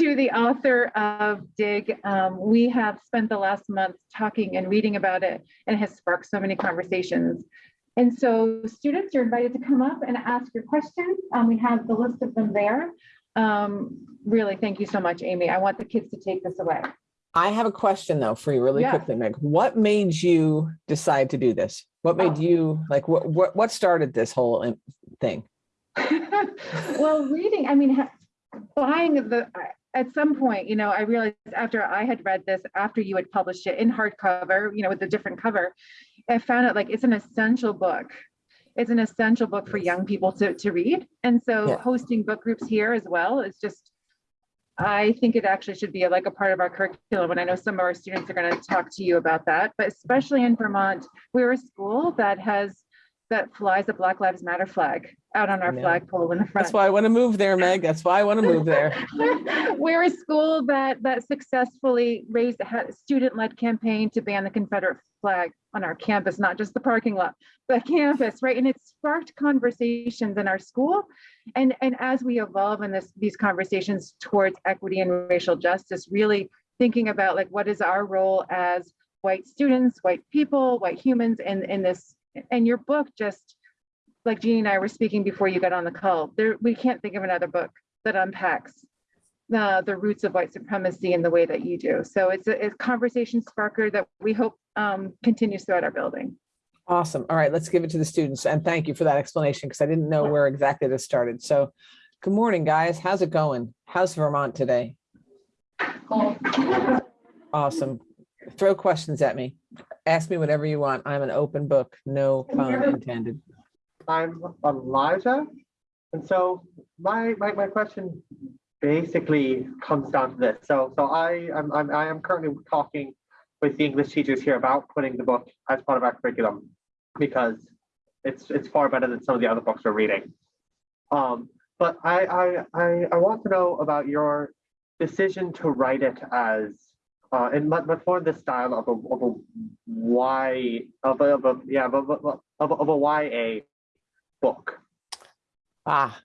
to the author of Dig. Um, we have spent the last month talking and reading about it and it has sparked so many conversations. And so students are invited to come up and ask your questions. Um, we have the list of them there. Um, really, thank you so much, Amy. I want the kids to take this away. I have a question though for you really Yeah. quickly, Meg. What made you decide to do this? What made Oh. you like what what what started this whole thing? well, reading, I mean, buying the, at some point, you know, I realized after I had read this, after you had published it in hardcover, you know, with a different cover, I found it like it's an essential book. It's an essential book for young people to, to read. And so Yeah. hosting book groups here as well is just, I think it actually should be like a part of our curriculum. And I know some of our students are going to talk to you about that, but especially in Vermont, we're a school that has, that flies the Black Lives Matter flag out on our flagpole in the front. That's why I want to move there, Meg. That's why I want to move there. We're a school that that successfully raised a student-led campaign to ban the Confederate flag on our campus, not just the parking lot, but campus, right? And it sparked conversations in our school. And and as we evolve in this these conversations towards equity and racial justice, really thinking about like what is our role as white students, white people, white humans in in this. And your book just like Jeannie and I were speaking before you got on the call, there, we can't think of another book that unpacks the, the roots of white supremacy in the way that you do. So it's a, it's a conversation sparker that we hope um, continues throughout our building. Awesome. All right, let's give it to the students. And thank you for that explanation because I didn't know where exactly this started. So good morning, guys. How's it going? How's Vermont today? Awesome. Throw questions at me. Ask me whatever you want. I'm an open book, no pun intended. I'm Elijah. And so my, my, my question basically comes down to this. So, so I am, I'm, I am currently talking with the English teachers here about putting the book as part of our curriculum because it's, it's far better than some of the other books we're reading. Um, but I, I, I, I want to know about your decision to write it as, uh, in but, but for the style of a, of a Y, of a, of a yeah, of a, of a, of a YA book. Ah,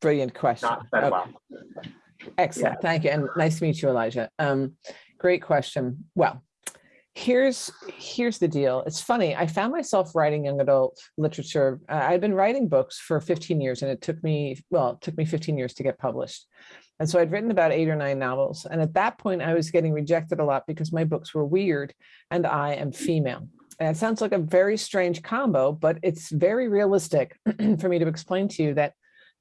brilliant question. Okay. well. Excellent, thank you, and nice to meet you, Elijah. Um, great question. Well, here's here's the deal. It's funny. I found myself writing young adult literature. Uh, I'd been writing books for 15 years, and it took me well, it took me 15 years to get published. And so I'd written about eight or nine novels, and at that point, I was getting rejected a lot because my books were weird, and I am female. And it sounds like a very strange combo, but it's very realistic for me to explain to you that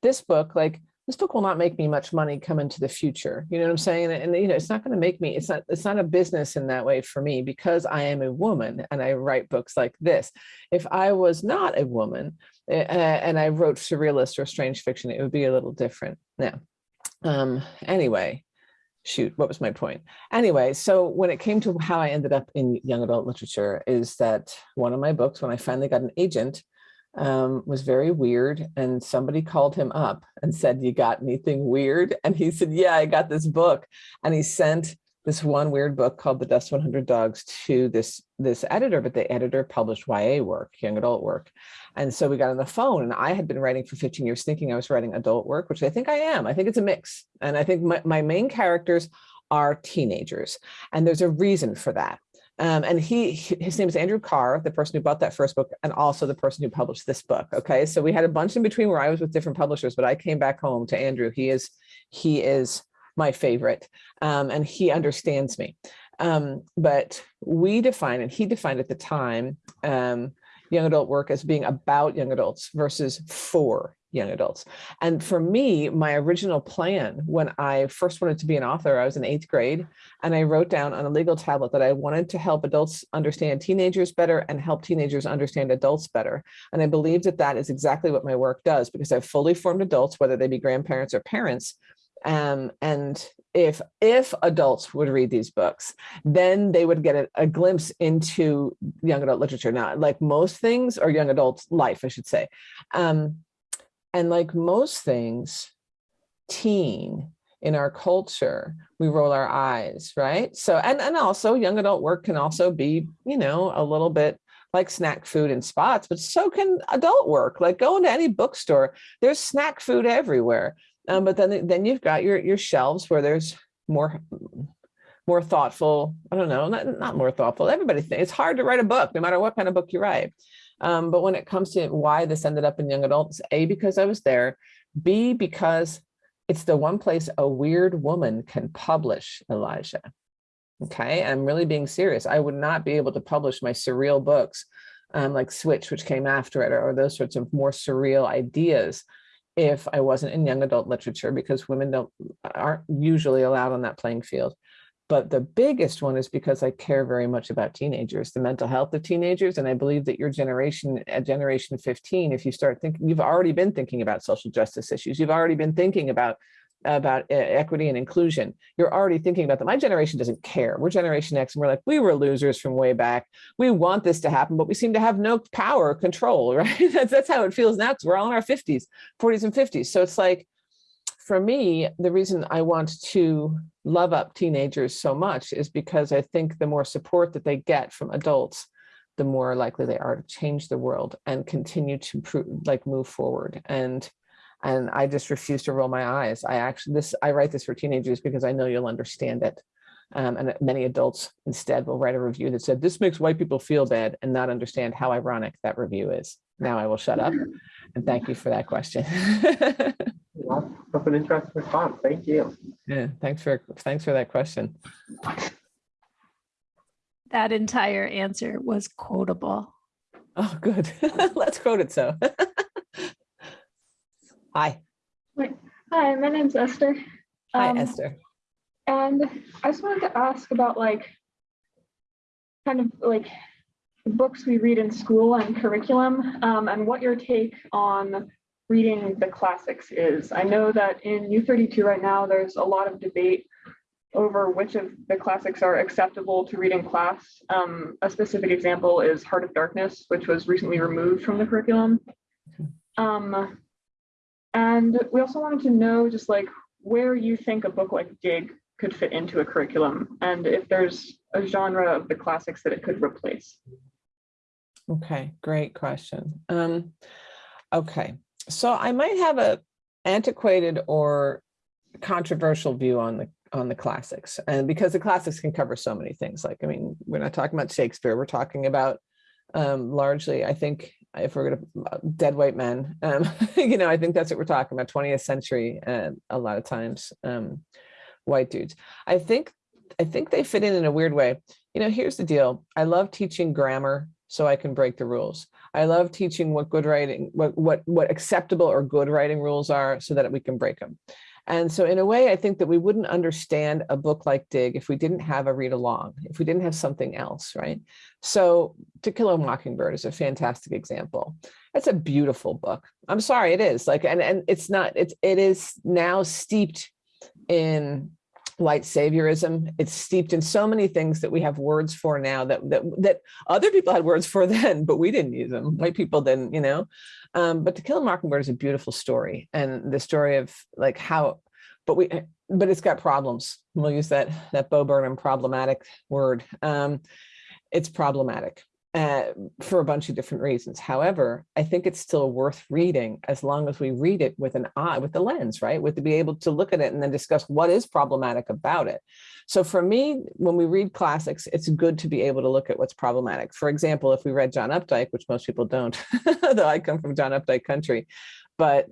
this book, like this book will not make me much money come into the future. You know what I'm saying? And, and, you know, it's not going to make me, it's not, it's not a business in that way for me because I am a woman and I write books like this. If I was not a woman uh, and I wrote surrealist or strange fiction, it would be a little different. Now, um, anyway, shoot, what was my point? Anyway, so when it came to how I ended up in young adult literature is that one of my books, when I finally got an agent, um, was very weird. And somebody called him up and said, you got anything weird? And he said, yeah, I got this book. And he sent this one weird book called The Dust 100 Dogs to this, this editor, but the editor published YA work, young adult work. And so we got on the phone and I had been writing for 15 years thinking I was writing adult work, which I think I am. I think it's a mix. And I think my, my main characters are teenagers. And there's a reason for that. Um, and he, his name is Andrew Karre, the person who bought that first book, and also the person who published this book. Okay, so we had a bunch in between where I was with different publishers, but I came back home to Andrew. He is, he is my favorite, um, and he understands me. Um, but we define, and he defined at the time, um, young adult work as being about young adults versus for young adults. And for me, my original plan when I first wanted to be an author, I was in eighth grade, and I wrote down on a legal tablet that I wanted to help adults understand teenagers better and help teenagers understand adults better. And I believe that that is exactly what my work does because I've fully formed adults, whether they be grandparents or parents. Um, and if if adults would read these books, then they would get a, a glimpse into young adult literature. Now, like most things, or young adult life, I should say. Um, and like most things, teen in our culture, we roll our eyes, right? So, and, and also young adult work can also be, you know, a little bit like snack food in spots, but so can adult work. Like go into any bookstore, there's snack food everywhere. Um, but then, then you've got your, your shelves where there's more more thoughtful. I don't know, not, not more thoughtful. Everybody thinks it's hard to write a book, no matter what kind of book you write. Um, but when it comes to why this ended up in young adults, A, because I was there, B, because it's the one place a weird woman can publish, Elijah. Okay, I'm really being serious. I would not be able to publish my surreal books um, like Switch, which came after it, or, or those sorts of more surreal ideas if I wasn't in young adult literature because women don't aren't usually allowed on that playing field. But the biggest one is because I care very much about teenagers, the mental health of teenagers. And I believe that your generation, at generation 15, if you start thinking, you've already been thinking about social justice issues. You've already been thinking about about uh, equity and inclusion, you're already thinking about that. My generation doesn't care. We're Generation X and we're like, we were losers from way back. We want this to happen, but we seem to have no power or control, right? that's, that's how it feels now because we're all in our 50s, 40s and 50s. So it's like, for me, the reason I want to love up teenagers so much is because I think the more support that they get from adults, the more likely they are to change the world and continue to like move forward. And and I just refuse to roll my eyes. I actually this I write this for teenagers because I know you'll understand it. Um, and many adults instead will write a review that said this makes white people feel bad and not understand how ironic that review is. Now I will shut up and thank you for that question. That's an interesting response. Thank you. Yeah, thanks for thanks for that question. That entire answer was quotable. Oh, good. Let's quote it so. Hi. Hi, my name's Esther. Hi, Um, Esther. And I just wanted to ask about like, kind of like the books we read in school and curriculum, um, and what your take on reading the classics is. I know that in U thirty-two right now, there's a lot of debate over which of the classics are acceptable to read in class. Um, a specific example is Heart of Darkness, which was recently removed from the curriculum. Um, and we also wanted to know just like where you think a book like Dig could fit into a curriculum and if there's a genre of the classics that it could replace. Okay, great question. Um, okay, so I might have a antiquated or controversial view on the on the classics and because the classics can cover so many things like i mean we're not talking about shakespeare we're talking about um largely i think if we're going to dead white men um you know i think that's what we're talking about 20th century and a lot of times um white dudes. I think i think they fit in in a weird way. You know here's the deal i love teaching grammar so i can break the rules i love teaching what good writing what what what acceptable or good writing rules are so that we can break them and so in a way, I think that we wouldn't understand a book like Dig if we didn't have a read along, if we didn't have something else, right? So To Kill a Mockingbird is a fantastic example. It's a beautiful book. I'm sorry, it is like, and, and it's not, it's, it is now steeped in white saviorism. It's steeped in so many things that we have words for now that, that, that other people had words for then, but we didn't use them. White people didn't, you know? Um, but To Kill a Mockingbird is a beautiful story and the story of like how, but we, but it's got problems. We'll use that, that Bo Burnham problematic word. Um, it's problematic uh, for a bunch of different reasons. However, I think it's still worth reading as long as we read it with an eye, with the lens, right? With to be able to look at it and then discuss what is problematic about it. So for me, when we read classics, it's good to be able to look at what's problematic. For example, if we read John Updike, which most people don't, though I come from John Updike country, but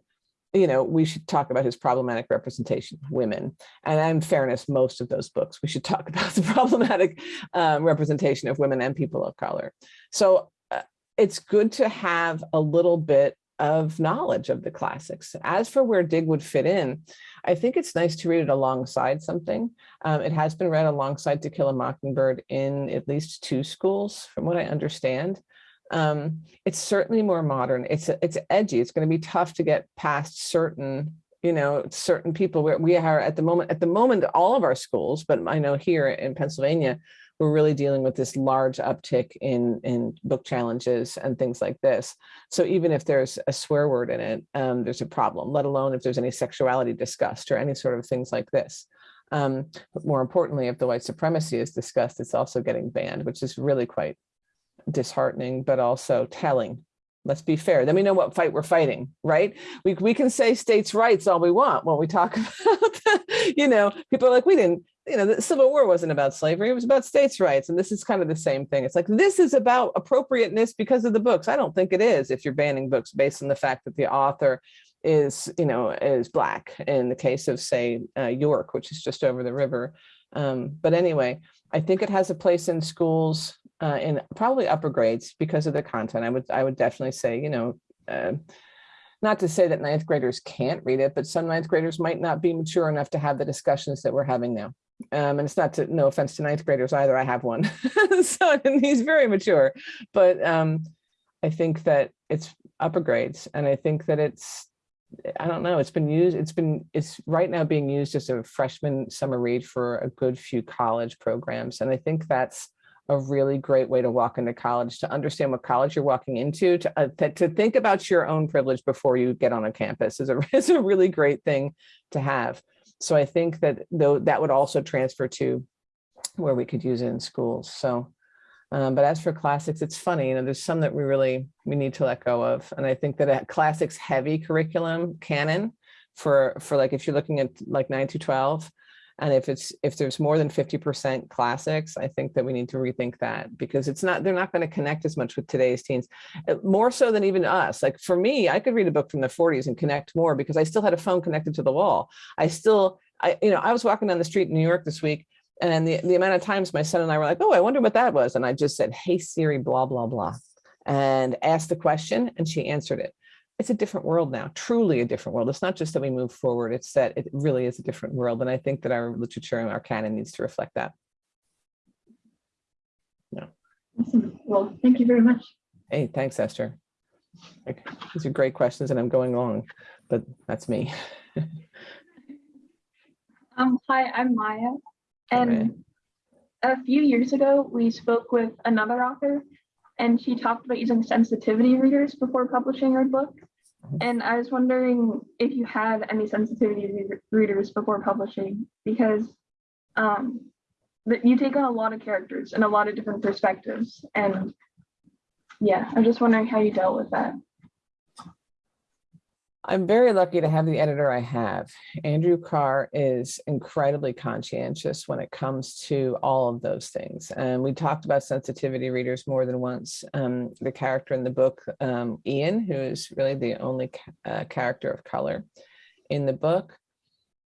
you know, we should talk about his problematic representation of women. And in fairness, most of those books, we should talk about the problematic um, representation of women and people of color. So uh, it's good to have a little bit of knowledge of the classics. As for where Dig would fit in, I think it's nice to read it alongside something. Um, it has been read alongside To Kill a Mockingbird in at least two schools, from what I understand. Um, it's certainly more modern. It's it's edgy. It's going to be tough to get past certain, you know, certain people. Where we are at the moment. At the moment, all of our schools, but I know here in Pennsylvania, we're really dealing with this large uptick in in book challenges and things like this. So even if there's a swear word in it, um, there's a problem. Let alone if there's any sexuality discussed or any sort of things like this. Um, but more importantly, if the white supremacy is discussed, it's also getting banned, which is really quite disheartening, but also telling. Let's be fair. Then we know what fight we're fighting, right? We, we can say states' rights all we want when we talk about, you know, people are like, we didn't, you know, the Civil War wasn't about slavery, it was about states' rights. And this is kind of the same thing. It's like, this is about appropriateness because of the books. I don't think it is if you're banning books based on the fact that the author is, you know, is black in the case of, say, uh, York, which is just over the river. Um, but anyway, I think it has a place in schools uh, in probably upper grades because of the content. I would, I would definitely say, you know, uh, not to say that ninth graders can't read it, but some ninth graders might not be mature enough to have the discussions that we're having now. Um, and it's not to, no offense to ninth graders either, I have one. so he's very mature, but um, I think that it's upper grades. And I think that it's, I don't know, it's been used, it's been, it's right now being used as a freshman summer read for a good few college programs. And I think that's a really great way to walk into college, to understand what college you're walking into, to, uh, to, to think about your own privilege before you get on a campus is a, is a really great thing to have. So I think that though that would also transfer to where we could use it in schools. So, um, but as for classics, it's funny, you know, there's some that we really, we need to let go of. And I think that a classics heavy curriculum canon for, for like, if you're looking at like nine to 12, and if it's if there's more than 50% classics, I think that we need to rethink that because it's not they're not going to connect as much with today's teens, uh, more so than even us. Like for me, I could read a book from the 40s and connect more because I still had a phone connected to the wall. I still, I you know, I was walking down the street in New York this week and the, the amount of times my son and I were like, oh, I wonder what that was. And I just said, hey, Siri, blah, blah, blah, and asked the question and she answered it it's a different world now, truly a different world. It's not just that we move forward, it's that it really is a different world. And I think that our literature and our canon needs to reflect that. Yeah. Awesome. Well, thank you very much. Hey, thanks, Esther. Like, These are great questions and I'm going long, but that's me. Um, hi, I'm Maya. And a few years ago, we spoke with another author and she talked about using sensitivity readers before publishing her book. And I was wondering if you had any sensitivity re- readers before publishing because um, you take on a lot of characters and a lot of different perspectives. And yeah, I'm just wondering how you dealt with that. I'm very lucky to have the editor I have. Andrew Karre is incredibly conscientious when it comes to all of those things. And we talked about sensitivity readers more than once. Um, the character in the book, um, Ian, who is really the only uh, character of color in the book,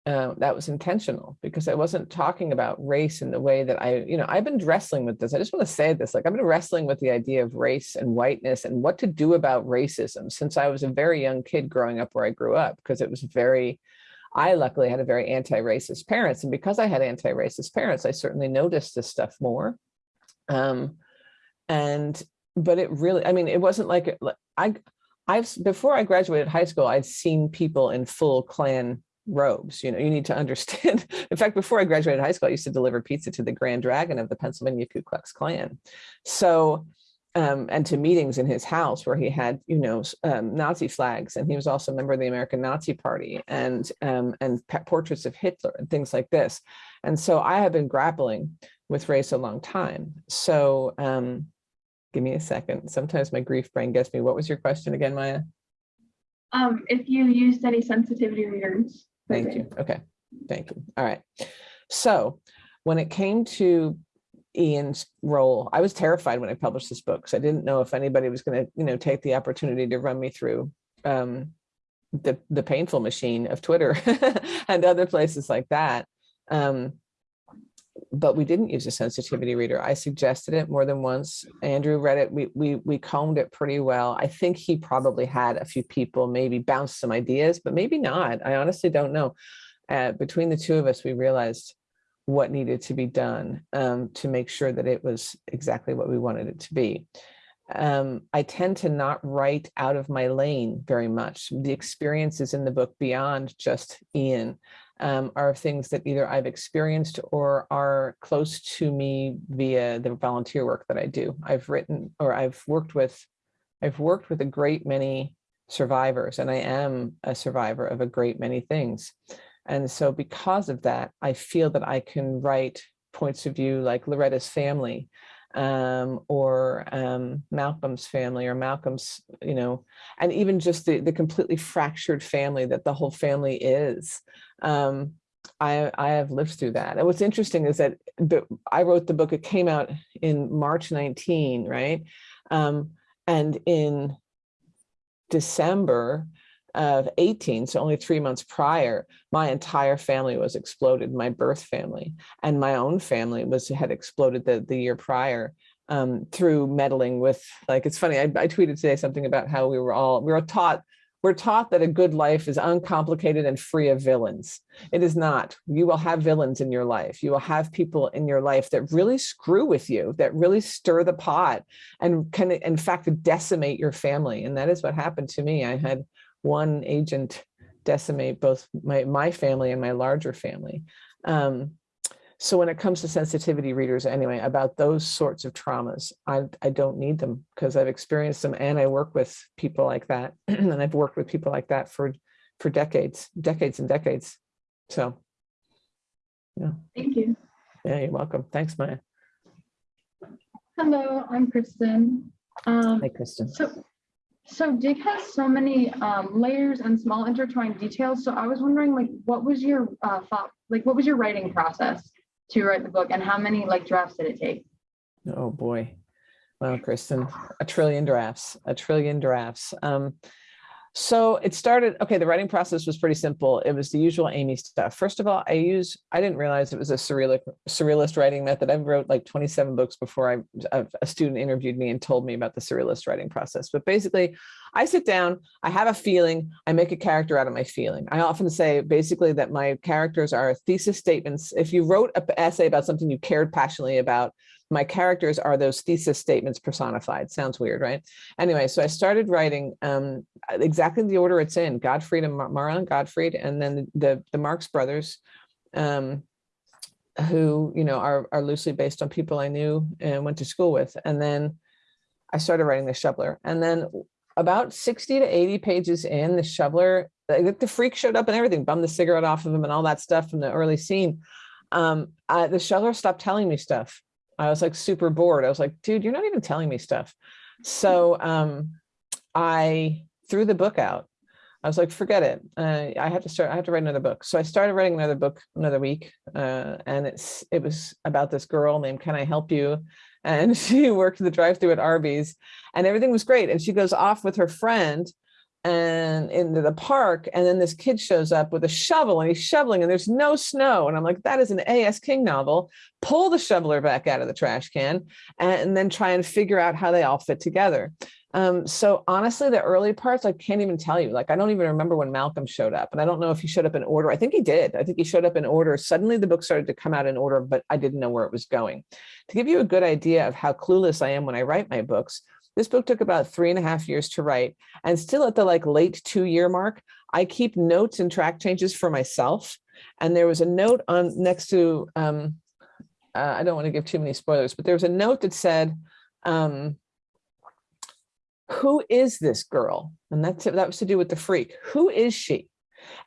uh, that was intentional because I wasn't talking about race in the way that I, you know, I've been wrestling with this. I just want to say this, like I've been wrestling with the idea of race and whiteness and what to do about racism since I was a very young kid growing up where I grew up because it was very, I luckily had a very anti-racist parents. And because I had anti-racist parents, I certainly noticed this stuff more. Um, and, but it really, I mean, it wasn't like, I, I've, before I graduated high school, I'd seen people in full Klan robes. You know, you need to understand. In fact, before I graduated high school, I used to deliver pizza to the Grand Dragon of the Pennsylvania Ku Klux Klan. So, um, and to meetings in his house where he had, you know, um, Nazi flags, and he was also a member of the American Nazi Party, and um, and portraits of Hitler and things like this. And so I have been grappling with race a long time. So, um, give me a second. Sometimes my grief brain gets me. What was your question again, Maya? Um, if you used any sensitivity readers. Thank you. Okay, thank you. All right. So when it came to Ian's role, I was terrified when I published this book because I didn't know if anybody was going to, you know, take the opportunity to run me through um, the the painful machine of Twitter and other places like that. Um, but we didn't use a sensitivity reader. I suggested it more than once. Andrew read it. We we we combed it pretty well. I think he probably had a few people maybe bounce some ideas, but maybe not. I honestly don't know. Uh, between the two of us, we realized what needed to be done um, to make sure that it was exactly what we wanted it to be. Um, I tend to not write out of my lane very much. The experiences in the book beyond just Ian um, are things that either I've experienced or are close to me via the volunteer work that I do. I've written or I've worked with, I've worked with a great many survivors and I am a survivor of a great many things. And so because of that, I feel that I can write points of view like Loretta's family um, or um, Malcolm's family or Malcolm's, you know, and even just the, the completely fractured family that the whole family is. Um, I, I have lived through that. And what's interesting is that I wrote the book, it came out in March 19, right? Um, and in December of 18, so only three months prior, my entire family was exploded, my birth family, and my own family was had exploded the, the year prior um, through meddling with, like, it's funny, I, I tweeted today something about how we were all, we were taught, we're taught that a good life is uncomplicated and free of villains. It is not. You will have villains in your life. You will have people in your life that really screw with you, that really stir the pot and can, in fact, decimate your family. And that is what happened to me. I had one agent decimate both my, my family and my larger family. Um, so when it comes to sensitivity readers anyway, about those sorts of traumas, I, I don't need them because I've experienced them and I work with people like that. and I've worked with people like that for, for decades, decades and decades. So, yeah, Thank you. yeah, you're welcome. Thanks, Maya. Hello, I'm Kristen. Um, Hi, Kristen. so, so Dig has so many um, layers and small intertwined details. So I was wondering, like, what was your uh, thought? Like, what was your writing process to write the book, and how many like drafts did it take? Oh, boy. Wow, Kristen, a trillion drafts, a trillion drafts. Um, so it started, okay, the writing process was pretty simple. It was the usual Amy stuff. First of all, I use, I didn't realize it was a surrealist, surrealist writing method. I wrote like 27 books before I, a student interviewed me and told me about the surrealist writing process. But basically, I sit down, I have a feeling, I make a character out of my feeling. I often say basically that my characters are thesis statements. If you wrote an essay about something you cared passionately about, my characters are those thesis statements personified. Sounds weird, right? Anyway, so I started writing um, exactly the order it's in, Gottfried and Mar Marlon Gottfried, and then the, the Marx brothers, um, who, you know, are, are loosely based on people I knew and went to school with. And then I started writing the shoveler. And then about 60 to 80 pages in, the shoveler, the, the freak showed up and everything, bummed the cigarette off of him and all that stuff from the early scene. Um, I, the shoveler stopped telling me stuff. I was like super bored. I was like, dude, you're not even telling me stuff. So um, I threw the book out. I was like, forget it. Uh, I have to start, I have to write another book. So I started writing another book another week. Uh, and it's it was about this girl named Can I Help You? And she worked the drive through at Arby's and everything was great. And she goes off with her friend and into the park and then this kid shows up with a shovel and he's shoveling and there's no snow. And i'm like that is an A.S. King novel. Pull the shoveler back out of the trash can and then try and figure out how they all fit together. Um, so honestly the early parts i can't even tell you. Like i don't even remember when malcolm showed up and i don't know if he showed up in order. I think he did. I think he showed up in order. Suddenly the book started to come out in order but i didn't know where it was going. To give you a good idea of how clueless i am when i write my books this book took about three and a half years to write and still at the like late two year mark, I keep notes and track changes for myself. And there was a note on next to, um, uh, I don't want to give too many spoilers, but there was a note that said, um, who is this girl? And that's, that was to do with the freak. Who is she?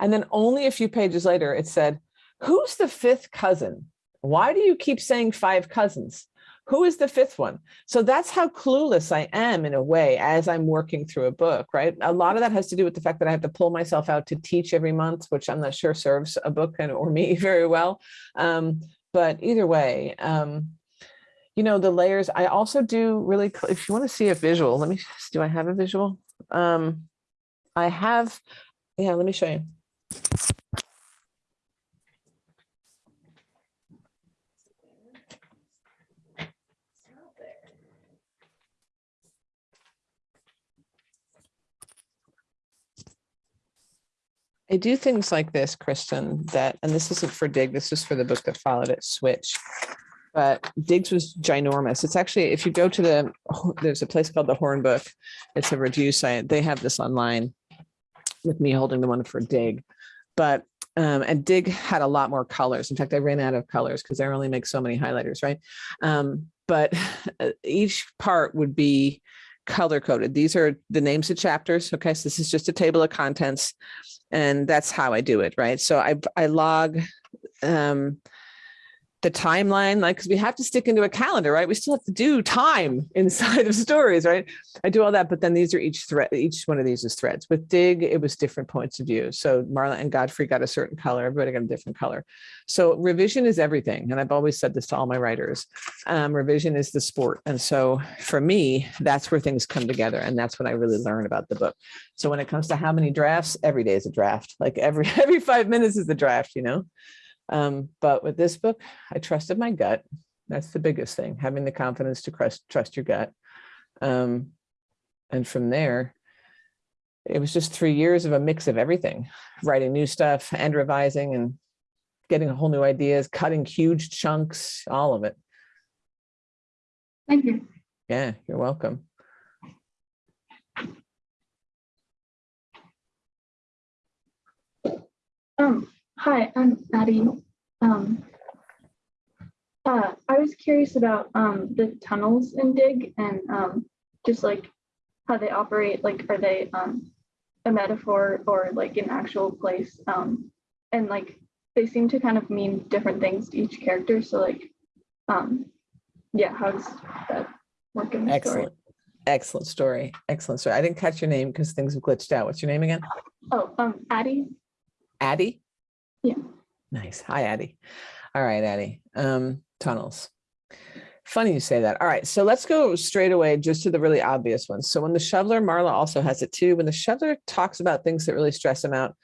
And then only a few pages later, it said, who's the fifth cousin? Why do you keep saying five cousins? Who is the fifth one? So that's how clueless I am in a way as I'm working through a book, right? A lot of that has to do with the fact that I have to pull myself out to teach every month, which I'm not sure serves a book and or me very well. Um, but either way, um, you know, the layers, I also do really, if you want to see a visual, let me, do I have a visual? Um, I have, yeah, let me show you. I do things like this, Kristen, that, and this isn't for Dig, this is for the book that followed it, Switch. But Dig's was ginormous. It's actually, if you go to the, there's a place called the Horn Book. It's a review site. They have this online with me holding the one for Dig. But, um, and Dig had a lot more colors. In fact, I ran out of colors because I only make so many highlighters, right? Um, but each part would be color coded. These are the names of chapters. Okay, so this is just a table of contents and that's how I do it, right? So I, I log um, the timeline, like, because we have to stick into a calendar, right? We still have to do time inside of stories, right? I do all that, but then these are each thread, each one of these is threads. With Dig, it was different points of view. So Marla and Gottfried got a certain color, everybody got a different color. So revision is everything. And I've always said this to all my writers. Um, revision is the sport. And so for me, that's where things come together. And that's when I really learn about the book. So when it comes to how many drafts, every day is a draft. Like every every five minutes is a draft, you know? Um, but with this book, I trusted my gut. That's the biggest thing, having the confidence to trust, trust your gut. Um, and from there, it was just three years of a mix of everything, writing new stuff and revising and getting a whole new ideas, cutting huge chunks, all of it. Thank you. Yeah, you're welcome. Um, hi, I'm Addie. Um, uh, I was curious about um, the tunnels in Dig and um, just like how they operate. Like, are they um, a metaphor or like an actual place? Um, and like, they seem to kind of mean different things to each character. So like, um, yeah, how does that work in the story? Excellent. Excellent story. Excellent story. I didn't catch your name because things have glitched out. What's your name again? Oh, um, Addie. Addie? Yeah. Nice. Hi, Addie. All right, Addie. Um, tunnels. Funny you say that. All right, so let's go straight away just to the really obvious ones. So when the shoveler, Marla also has it too. When the shoveler talks about things that really stress him out,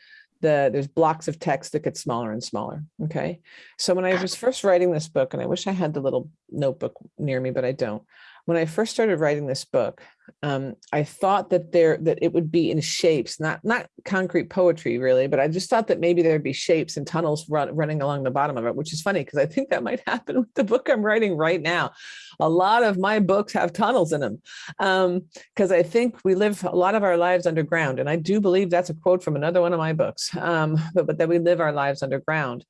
the there's blocks of text that get smaller and smaller. Okay. So when I was first writing this book, and I wish I had the little notebook near me, but I don't. When I first started writing this book, um, I thought that there that it would be in shapes, not not concrete poetry really, but I just thought that maybe there'd be shapes and tunnels run, running along the bottom of it, which is funny because I think that might happen with the book I'm writing right now. A lot of my books have tunnels in them because I think we live a lot of our lives underground, and I do believe that's a quote from another one of my books, um, but, but that we live our lives underground.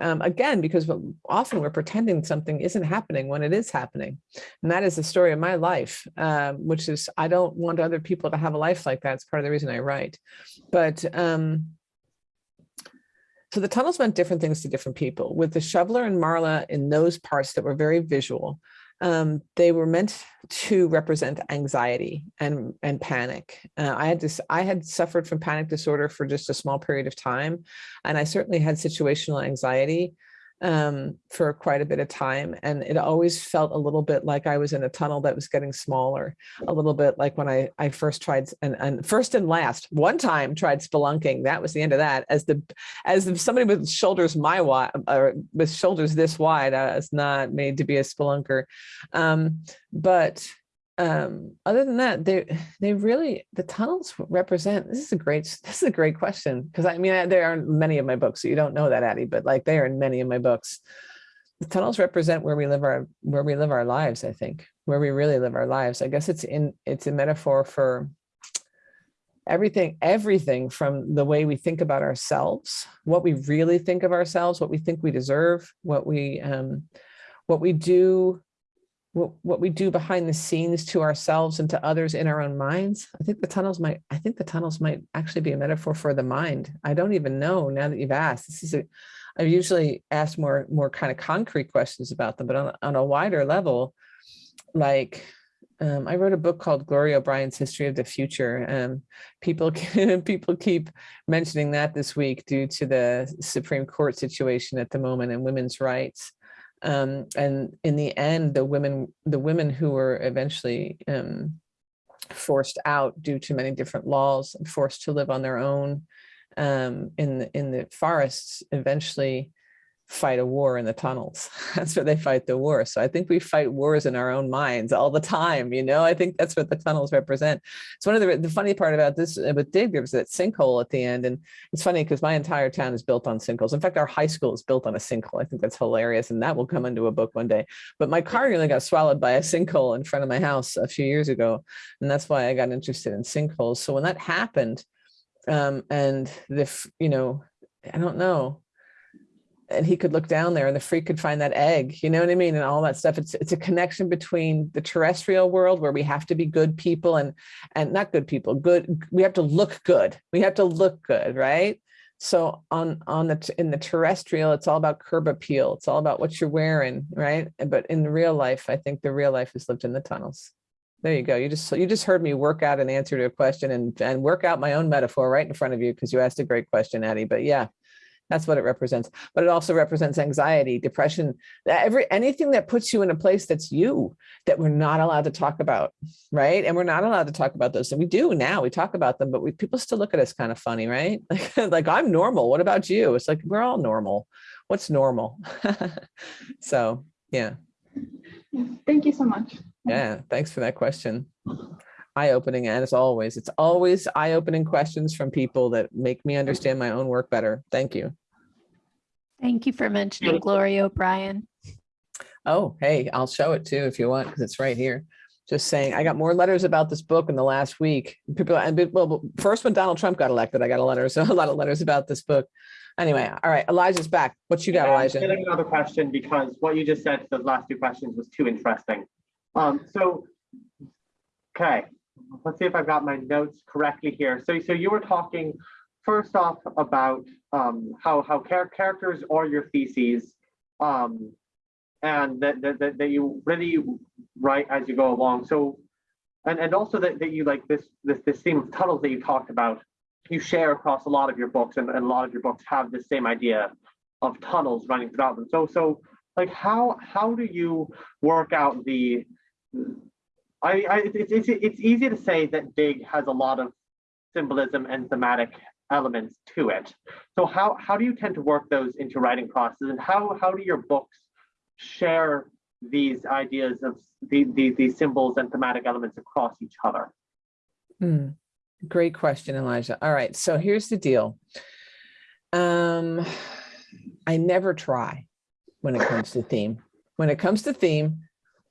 Um, again, because often we're pretending something isn't happening when it is happening. And that is the story of my life, um, which is I don't want other people to have a life like that. It's part of the reason I write. But um, so the tunnels meant different things to different people. With the shoveler and Marla in those parts that were very visual, um, they were meant to represent anxiety and and panic. Uh, I had this I had suffered from panic disorder for just a small period of time, and I certainly had situational anxiety um, for quite a bit of time. And it always felt a little bit like I was in a tunnel that was getting smaller, a little bit like when I, I first tried and, and first and last one time tried spelunking. That was the end of that as the, as if somebody with shoulders my wide or with shoulders this wide, I was not made to be a spelunker. Um, but um, other than that, they they really the tunnels represent. This is a great this is a great question because I mean there are many of my books, so you don't know that, Addie, but like they are in many of my books. The tunnels represent where we live our where we live our lives. I think where we really live our lives. I guess it's in it's a metaphor for everything everything from the way we think about ourselves, what we really think of ourselves, what we think we deserve, what we um, what we do what, what we do behind the scenes to ourselves and to others in our own minds. I think the tunnels might, I think the tunnels might actually be a metaphor for the mind. I don't even know now that you've asked. This is a, I've usually asked more, more kind of concrete questions about them, but on, on a wider level, like um, I wrote a book called Glory O'Brien's History of the Future. and people, people keep mentioning that this week due to the Supreme Court situation at the moment and women's rights. Um, and in the end, the women, the women who were eventually um, forced out due to many different laws, and forced to live on their own um, in the, in the forests, eventually fight a war in the tunnels. That's where they fight the war. So I think we fight wars in our own minds all the time. You know, I think that's what the tunnels represent. It's one of the, the funny part about this uh, with Dig, there was that sinkhole at the end. And it's funny because my entire town is built on sinkholes. In fact, our high school is built on a sinkhole. I think that's hilarious. And that will come into a book one day. But my car nearly got swallowed by a sinkhole in front of my house a few years ago. And that's why I got interested in sinkholes. So when that happened, um, and the, you know, I don't know, and he could look down there and the freak could find that egg, you know what I mean? And all that stuff. It's it's a connection between the terrestrial world where we have to be good people and and not good people, good, we have to look good. We have to look good, right? So on on the in the terrestrial, it's all about curb appeal. It's all about what you're wearing, right? But in real life, I think the real life is lived in the tunnels. There you go. You just you just heard me work out an answer to a question and and work out my own metaphor right in front of you because you asked a great question, Addie. But yeah, that's what it represents. But it also represents anxiety, depression, every anything that puts you in a place that's you that we're not allowed to talk about, right? And we're not allowed to talk about those. And we do now. We talk about them, but we people still look at us kind of funny, right? Like, like I'm normal. What about you? It's like we're all normal. What's normal? so yeah. Thank you so much. Yeah, thanks for that question. Eye-opening, and as always, it's always eye-opening questions from people that make me understand my own work better. Thank you. Thank you for mentioning Glory O'Brien. Oh, hey, I'll show it too if you want, because it's right here. Just saying, I got more letters about this book in the last week. People, and well, first when Donald Trump got elected, I got a letter, so a lot of letters about this book. Anyway, all right, Elijah's back. What you got, Yeah, Elijah? getting Another question because what you just said to those last two questions was too interesting. Um, so, okay, let's see if I've got my notes correctly here. So, so you were talking first off about um, how how char- characters are your theses, um, and that, that that you really write as you go along. So, and and also that that you like this this this theme of tunnels that you talked about you share across a lot of your books and, and a lot of your books have the same idea of tunnels running throughout them so so like how how do you work out the i i it's it's, it's easy to say that Dig has a lot of symbolism and thematic elements to it so how how do you tend to work those into writing process and how how do your books share these ideas of the, the, these symbols and thematic elements across each other Hmm. Great question, Elijah. All right, so here's the deal. Um, I never try when it comes to theme. When it comes to theme,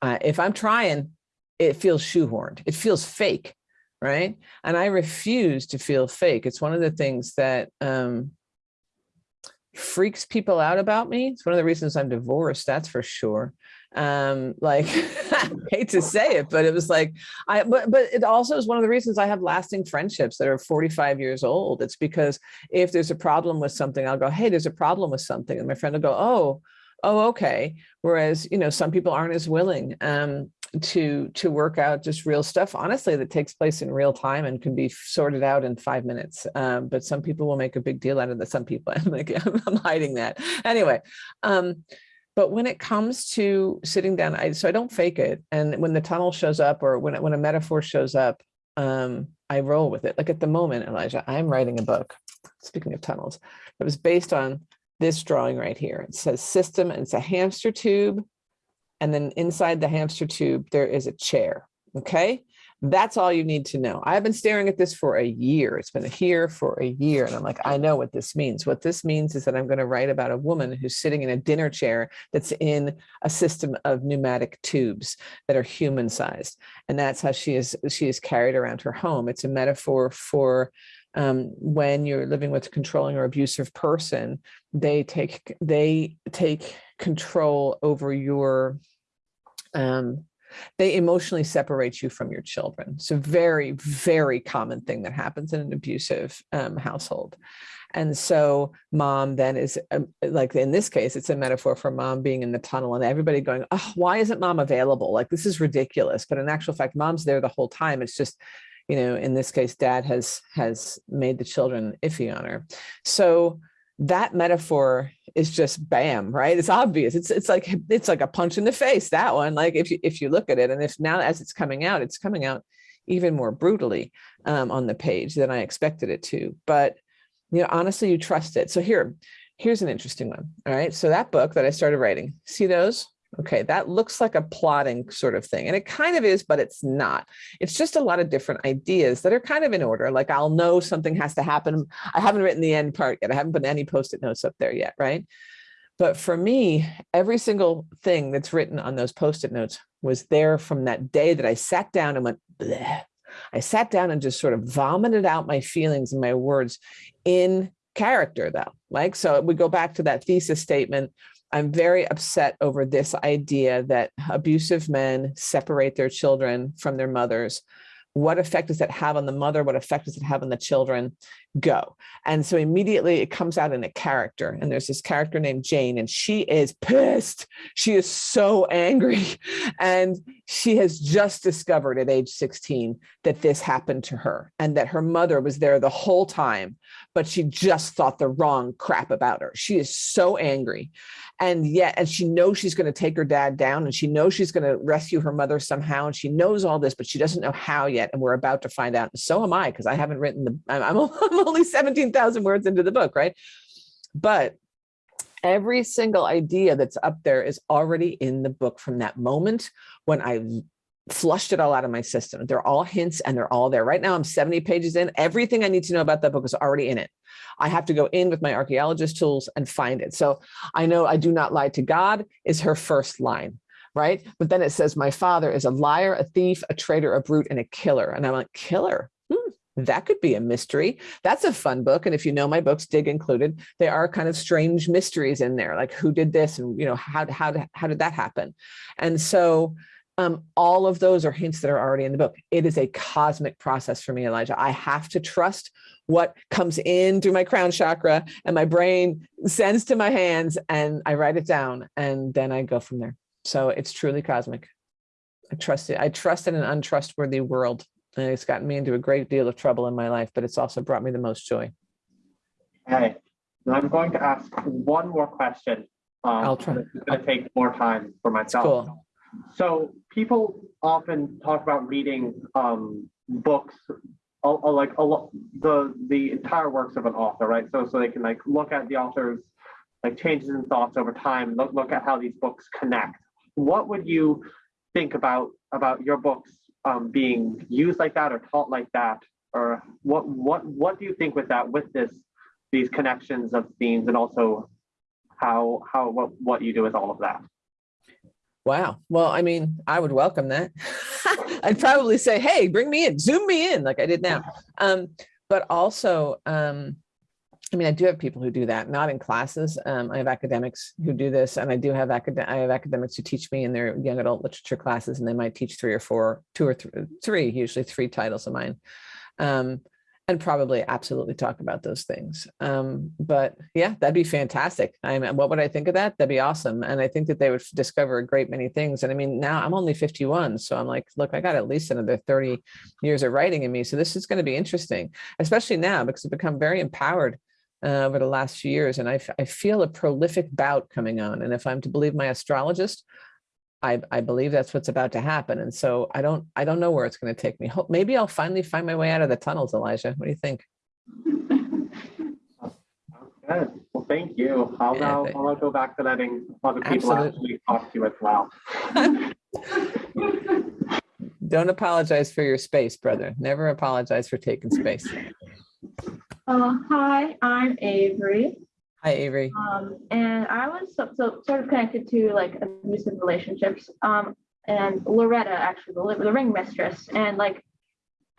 uh, if I'm trying, it feels shoehorned. It feels fake, right? And I refuse to feel fake. It's one of the things that um, freaks people out about me. It's one of the reasons I'm divorced, that's for sure. Um, like, I hate to say it, but it was like, I, but, but it also is one of the reasons I have lasting friendships that are 45 years old. It's because if there's a problem with something, I'll go, hey, there's a problem with something. And my friend will go, oh, oh, okay. Whereas, you know, some people aren't as willing um, to to work out just real stuff, honestly, that takes place in real time and can be sorted out in five minutes. Um, but some people will make a big deal out of that. Some people, I'm like, I'm hiding that. Anyway, um, but when it comes to sitting down, I, so I don't fake it. And when the tunnel shows up or when, when a metaphor shows up, um, I roll with it. Like at the moment, Elijah, I'm writing a book, speaking of tunnels, it was based on this drawing right here. It says system and it's a hamster tube. And then inside the hamster tube, there is a chair. Okay. That's all you need to know. I've been staring at this for a year. It's been here for a year. And I'm like, I know what this means. What this means is that I'm going to write about a woman who's sitting in a dinner chair that's in a system of pneumatic tubes that are human sized. And that's how she is, she is carried around her home. It's a metaphor for um, when you're living with a controlling or abusive person, they take, they take control over your, um, they emotionally separate you from your children. It's a very, very common thing that happens in an abusive um, household. And so mom then is um, like, in this case, it's a metaphor for mom being in the tunnel and everybody going, oh, why isn't mom available? Like, this is ridiculous. But in actual fact, mom's there the whole time. It's just, you know, in this case, dad has has made the children iffy on her. So that metaphor is just bam, right? It's obvious. It's it's like it's like a punch in the face. That one, like if you if you look at it, and if now as it's coming out, it's coming out even more brutally um, on the page than I expected it to. But you know, honestly, you trust it. So here, here's an interesting one. All right. So that book that I started writing, see those? Okay, that looks like a plotting sort of thing. And it kind of is, but it's not. It's just a lot of different ideas that are kind of in order. Like I'll know something has to happen. I haven't written the end part yet. I haven't put any post-it notes up there yet, right? But for me, every single thing that's written on those post-it notes was there from that day that I sat down and went, Bleh. I sat down and just sort of vomited out my feelings and my words in character though. Like, so we go back to that thesis statement I'm very upset over this idea that abusive men separate their children from their mothers what effect does that have on the mother? What effect does it have on the children? Go. And so immediately it comes out in a character. And there's this character named Jane, and she is pissed. She is so angry. And she has just discovered at age 16 that this happened to her and that her mother was there the whole time, but she just thought the wrong crap about her. She is so angry. And yet, and she knows she's going to take her dad down and she knows she's going to rescue her mother somehow. And she knows all this, but she doesn't know how yet. And we're about to find out. And so am I, because I haven't written the, I'm, I'm only 17,000 words into the book, right? But every single idea that's up there is already in the book from that moment when I flushed it all out of my system. They're all hints and they're all there. Right now I'm 70 pages in. Everything I need to know about that book is already in it. I have to go in with my archaeologist tools and find it. So I know I do not lie to God is her first line right? But then it says, my father is a liar, a thief, a traitor, a brute, and a killer. And I'm like, killer? Hmm, that could be a mystery. That's a fun book. And if you know my books, Dig included, they are kind of strange mysteries in there, like who did this and, you know, how, how, how did that happen? And so um, all of those are hints that are already in the book. It is a cosmic process for me, Elijah. I have to trust what comes in through my crown chakra and my brain sends to my hands and I write it down and then I go from there. So it's truly cosmic. I trust it. I trust in an untrustworthy world. And it's gotten me into a great deal of trouble in my life, but it's also brought me the most joy. Okay, and I'm going to ask one more question. Um, I'll try. It's going to take more time for myself. Cool. So people often talk about reading um, books, a, a, like a, the the entire works of an author, right? So so they can like look at the author's like changes in thoughts over time, look look at how these books connect. What would you think about about your books um, being used like that or taught like that, or what what what do you think with that with this these connections of themes and also how how what what you do with all of that? Wow. Well, I mean, I would welcome that. I'd probably say, hey, bring me in, zoom me in like I did now. Um, but also, um, I mean, I do have people who do that, not in classes. Um, I have academics who do this, and I do have I have academics who teach me in their young adult literature classes, and they might teach three or four, two or th three, usually three titles of mine. Um, and probably absolutely talk about those things. Um, but yeah, that'd be fantastic. I mean, what would I think of that? That'd be awesome. And I think that they would discover a great many things. And I mean, now I'm only 51. So I'm like, look, I got at least another 30 years of writing in me. So this is going to be interesting, especially now because I've become very empowered uh, over the last few years. And I, I feel a prolific bout coming on. And if I'm to believe my astrologist, I, I believe that's what's about to happen. And so I don't I don't know where it's going to take me. Hope maybe I'll finally find my way out of the tunnels, Elijah. What do you think? Well, thank you. I'll Yeah, now I'll go back to letting other people Absolutely. actually talk to you as well. Don't apologize for your space, brother. Never apologize for taking space. Uh, hi, I'm Avery, Hi, Avery. um, and I was so, so sort of connected to like abusive relationships. Um, and Loretta, actually, the, the ring mistress, and like,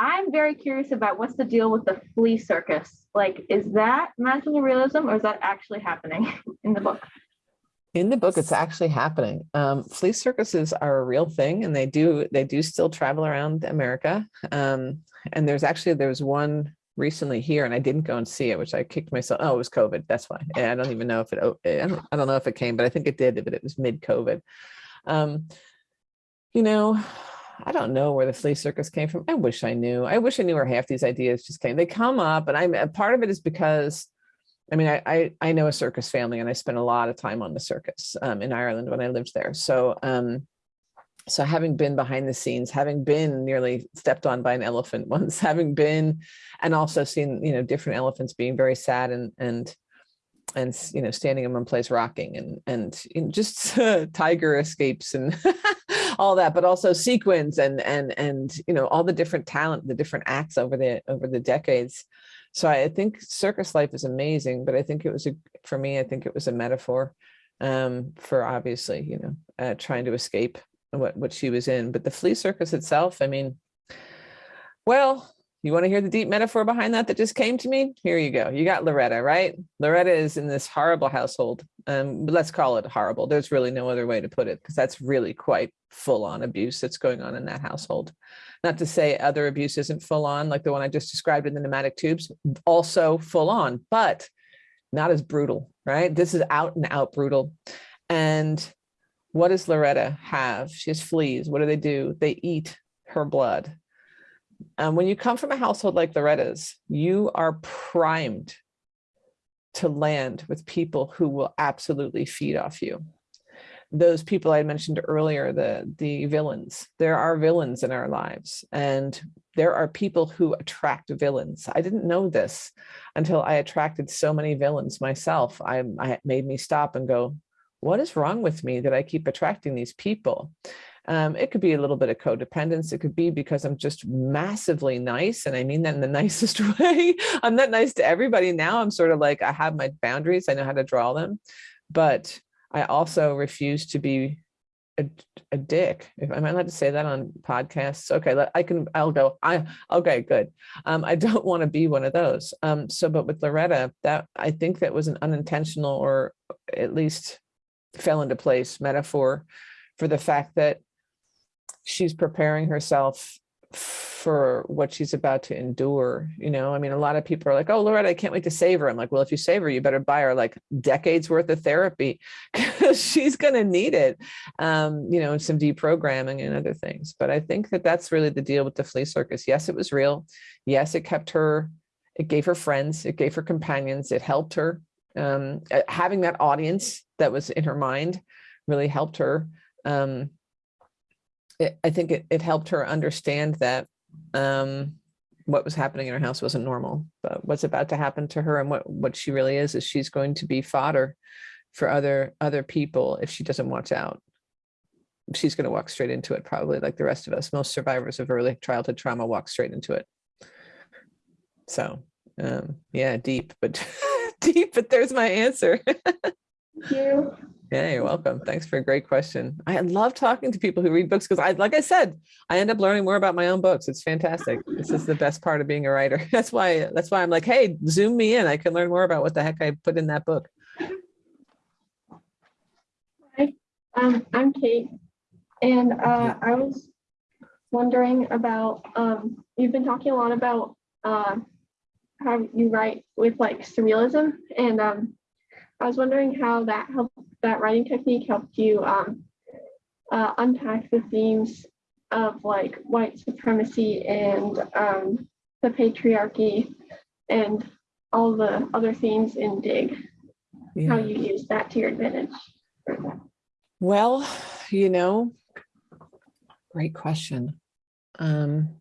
I'm very curious about what's the deal with the flea circus. Like, is that magical realism, or is that actually happening in the book? In the book, it's actually happening. Um, flea circuses are a real thing, and they do they do still travel around America. Um, and there's actually there's one recently here, and I didn't go and see it, which I kicked myself. Oh, it was COVID. That's why. Yeah, I don't even know if it. o- I don't, I don't know if it came, but I think it did. But it was mid COVID. Um, you know, I don't know where the flea circus came from. I wish I knew. I wish I knew where half these ideas just came. They come up, and I'm part of it is because I mean, I, I, I know a circus family and I spent a lot of time on the circus um, in Ireland when I lived there. So, um, so having been behind the scenes, having been nearly stepped on by an elephant once, having been, and also seen, you know, different elephants being very sad and, and, and, you know, standing in one place rocking and, and you know, just uh, tiger escapes and all that, but also sequins and, and, and, you know, all the different talent, the different acts over the, over the decades. So I think circus life is amazing, but I think it was a, for me, I think it was a metaphor um, for obviously, you know, uh, trying to escape what, what she was in. But the flea circus itself, I mean, well, You want to hear the deep metaphor behind that that just came to me? Here you go. You got Loretta, right? Loretta is in this horrible household. Um, let's call it horrible. There's really no other way to put it because that's really quite full on abuse that's going on in that household. Not to say other abuse isn't full on, like the one I just described in the pneumatic tubes, also full on, but not as brutal, right? This is out and out brutal. And what does Loretta have? She has fleas. What do they do? They eat her blood. And when you come from a household like Loretta's, you are primed to land with people who will absolutely feed off you. Those people I mentioned earlier, the, the villains, there are villains in our lives and there are people who attract villains. I didn't know this until I attracted so many villains myself. I, I made me stop and go, what is wrong with me that I keep attracting these people? Um, it could be a little bit of codependence. It could be because I'm just massively nice. And I mean that in the nicest way. I'm not nice to everybody now. I'm sort of like, I have my boundaries. I know how to draw them. But I also refuse to be a, a dick. If I'm allowed to say that on podcasts? Okay, I can, I'll go. I okay, good. Um, I don't want to be one of those. Um, so, but with Loretta, that I think that was an unintentional or at least fell into place metaphor for the fact that she's preparing herself for what she's about to endure. You know, I mean, a lot of people are like, oh, Loretta, I can't wait to save her. I'm like, well, if you save her, you better buy her like decades worth of therapy because she's going to need it, um, you know, and some deprogramming and other things. But I think that that's really the deal with the flea circus. Yes, it was real. Yes, it kept her, it gave her friends, it gave her companions, it helped her. Um, having that audience that was in her mind really helped her. Um, it, I think it, it helped her understand that um, what was happening in her house wasn't normal, but what's about to happen to her and what, what she really is, is she's going to be fodder for other, other people if she doesn't watch out. She's going to walk straight into it, probably like the rest of us. Most survivors of early childhood trauma walk straight into it. So um, yeah, deep, but deep, but there's my answer. Thank you. Yeah, you're welcome. Thanks for a great question. I love talking to people who read books because I, like I said, I end up learning more about my own books. It's fantastic. This is the best part of being a writer. That's why, that's why I'm like, hey, zoom me in. I can learn more about what the heck I put in that book. Hi, um, I'm Kate, and uh, I was wondering about, um, you've been talking a lot about uh, how you write with like surrealism, and um, I was wondering how that helped, that writing technique helped you um, uh, unpack the themes of like white supremacy and um, the patriarchy and all the other themes in Dig, how you use that to your advantage. Well, you know, great question. Um,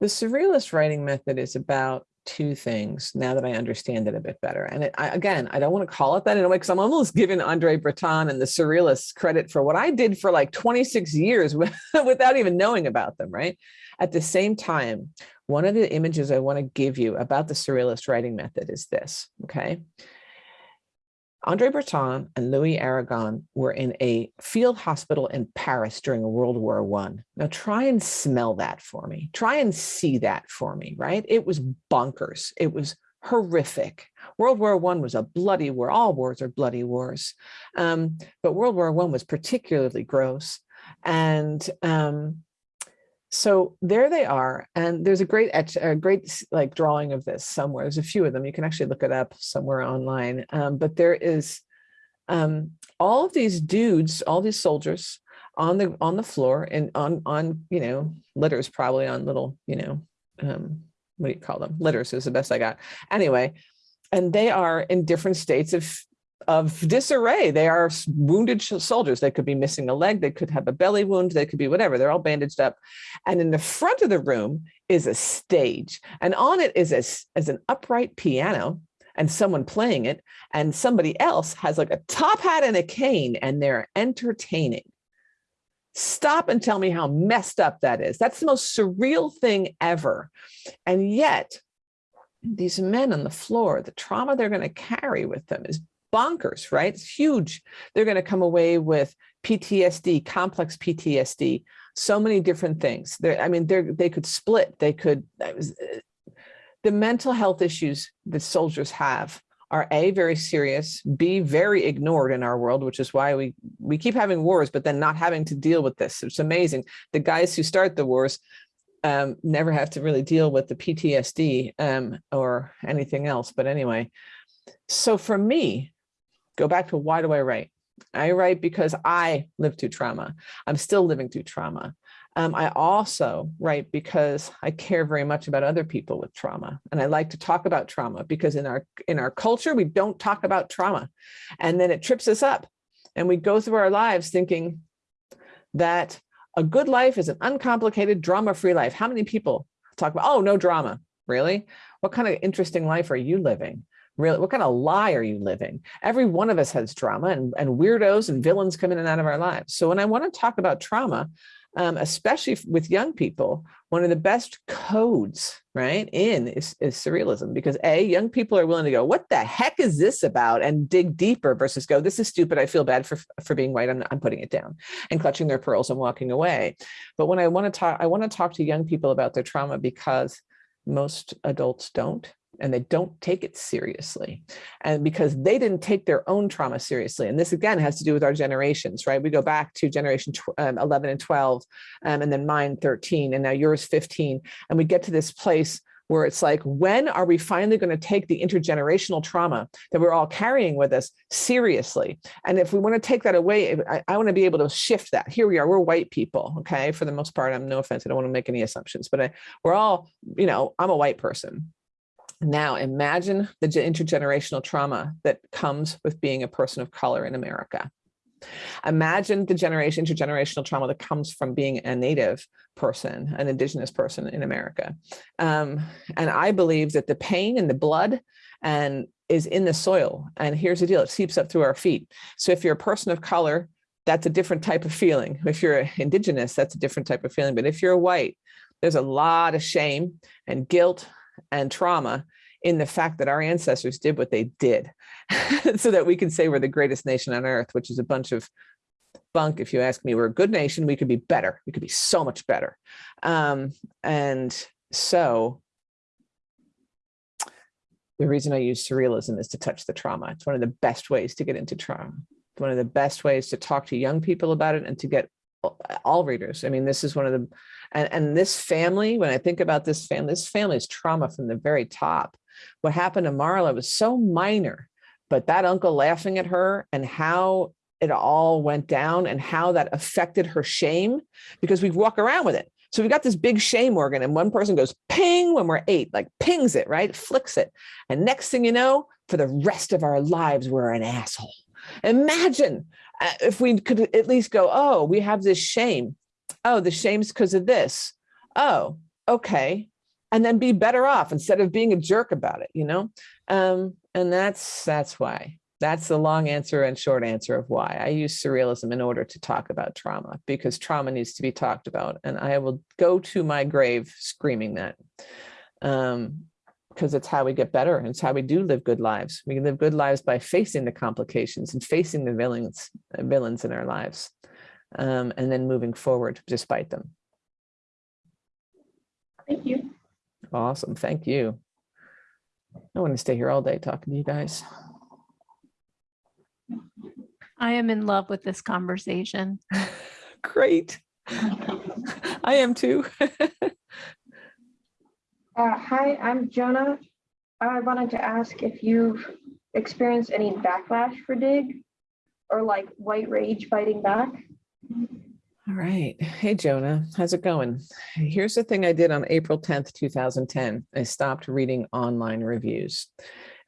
the surrealist writing method is about two things now that I understand it a bit better. And it, I, again, I don't want to call it that in a way because I'm almost giving Andre Breton and the surrealists credit for what I did for like 26 years without even knowing about them, right? At the same time, one of the images I want to give you about the surrealist writing method is this, okay? Andre Breton and Louis Aragon were in a field hospital in Paris during World War One. Now try and smell that for me. Try and see that for me, right? It was bonkers. It was horrific. World War One was a bloody war. All wars are bloody wars. Um, but World War One was particularly gross. And um, so there they are. And there's a great, a great like drawing of this somewhere. There's a few of them. You can actually look it up somewhere online. Um, but there is um, all of these dudes, all these soldiers on the on the floor and on on you know litters probably on little you know um, what do you call them litters is the best I got anyway and they are in different states of of disarray. They are wounded soldiers. They could be missing a leg. They could have a belly wound. They could be whatever. They're all bandaged up. And in the front of the room is a stage and on it is a, s- is an upright piano and someone playing it and somebody else has like a top hat and a cane and they're entertaining. Stop and tell me how messed up that is. That's the most surreal thing ever. And yet these men on the floor the trauma they're going to carry with them is bonkers right it's huge they're going to come away with ptsd complex ptsd so many different things. There, I mean, they're, they could split, they could, uh, the mental health issues that soldiers have are A, very serious, B, very ignored in our world, which is why we, we keep having wars, but then not having to deal with this. It's amazing. The guys who start the wars um, never have to really deal with the PTSD um, or anything else. But anyway, so for me, go back to why do I write? I write because I lived through trauma. I'm still living through trauma. Um, I also write because I care very much about other people with trauma. And I like to talk about trauma because in our, in our culture, we don't talk about trauma. And then it trips us up. And we go through our lives thinking that a good life is an uncomplicated, drama-free life. How many people talk about, oh, no drama, really? What kind of interesting life are you living? Really, what kind of lie are you living? Every one of us has drama and, and weirdos and villains come in and out of our lives. So when I want to talk about trauma, um, especially with young people, one of the best codes, right, in is, is surrealism because A, young people are willing to go, what the heck is this about? And dig deeper versus go, this is stupid. I feel bad for, for being white. I'm, I'm putting it down and clutching their pearls and walking away. But when I want to talk, I want to talk to young people about their trauma because most adults don't and they don't take it seriously. And because they didn't take their own trauma seriously. And this again has to do with our generations, right? We go back to generation um, 11 and 12, um, and then mine 13, and now yours 15. And we get to this place where it's like, when are we finally going to take the intergenerational trauma that we're all carrying with us seriously? And if we want to take that away, I, I want to be able to shift that. Here we are, we're white people, okay? For the most part, I'm no offense, I don't want to make any assumptions, but I, we're all, you know, I'm a white person. Now imagine the intergenerational trauma that comes with being a person of color in America. Imagine the generation intergenerational trauma that comes from being a native person, an indigenous person in America. Um, and I believe that the pain and the blood and is in the soil. And here's the deal, it seeps up through our feet. So if you're a person of color, that's a different type of feeling. If you're indigenous, that's a different type of feeling. But if you're white, there's a lot of shame and guilt and trauma in the fact that our ancestors did what they did so that we can say we're the greatest nation on earth, which is a bunch of bunk. If you ask me, we're a good nation, we could be better. We could be so much better. Um, and so the reason I use surrealism is to touch the trauma. It's one of the best ways to get into trauma. It's one of the best ways to talk to young people about it and to get all readers. I mean, this is one of the, and, and this family, when I think about this family, this family's trauma from the very top. What happened to Marla was so minor, but that uncle laughing at her and how it all went down and how that affected her shame, because we walk around with it. So we've got this big shame organ and one person goes ping when we're eight, like pings it, right? Flicks it. And next thing you know, for the rest of our lives, we're an asshole. Imagine uh, if we could at least go, oh, we have this shame. Oh, the shame's because of this. Oh, okay. And then be better off instead of being a jerk about it, you know? Um, and that's that's why. That's the long answer and short answer of why I use surrealism in order to talk about trauma because trauma needs to be talked about. And I will go to my grave screaming that. Um, because it's how we get better and it's how we do live good lives. We live good lives by facing the complications and facing the villains, villains in our lives, um, and then moving forward despite them. Thank you. Awesome, thank you. I want to stay here all day talking to you guys. I am in love with this conversation. Great. I am too. Uh, hi, I'm Jonah. I wanted to ask if you've experienced any backlash for Dig or like white rage fighting back. All right. Hey, Jonah, how's it going? Here's the thing I did on April 10th, 2010. I stopped reading online reviews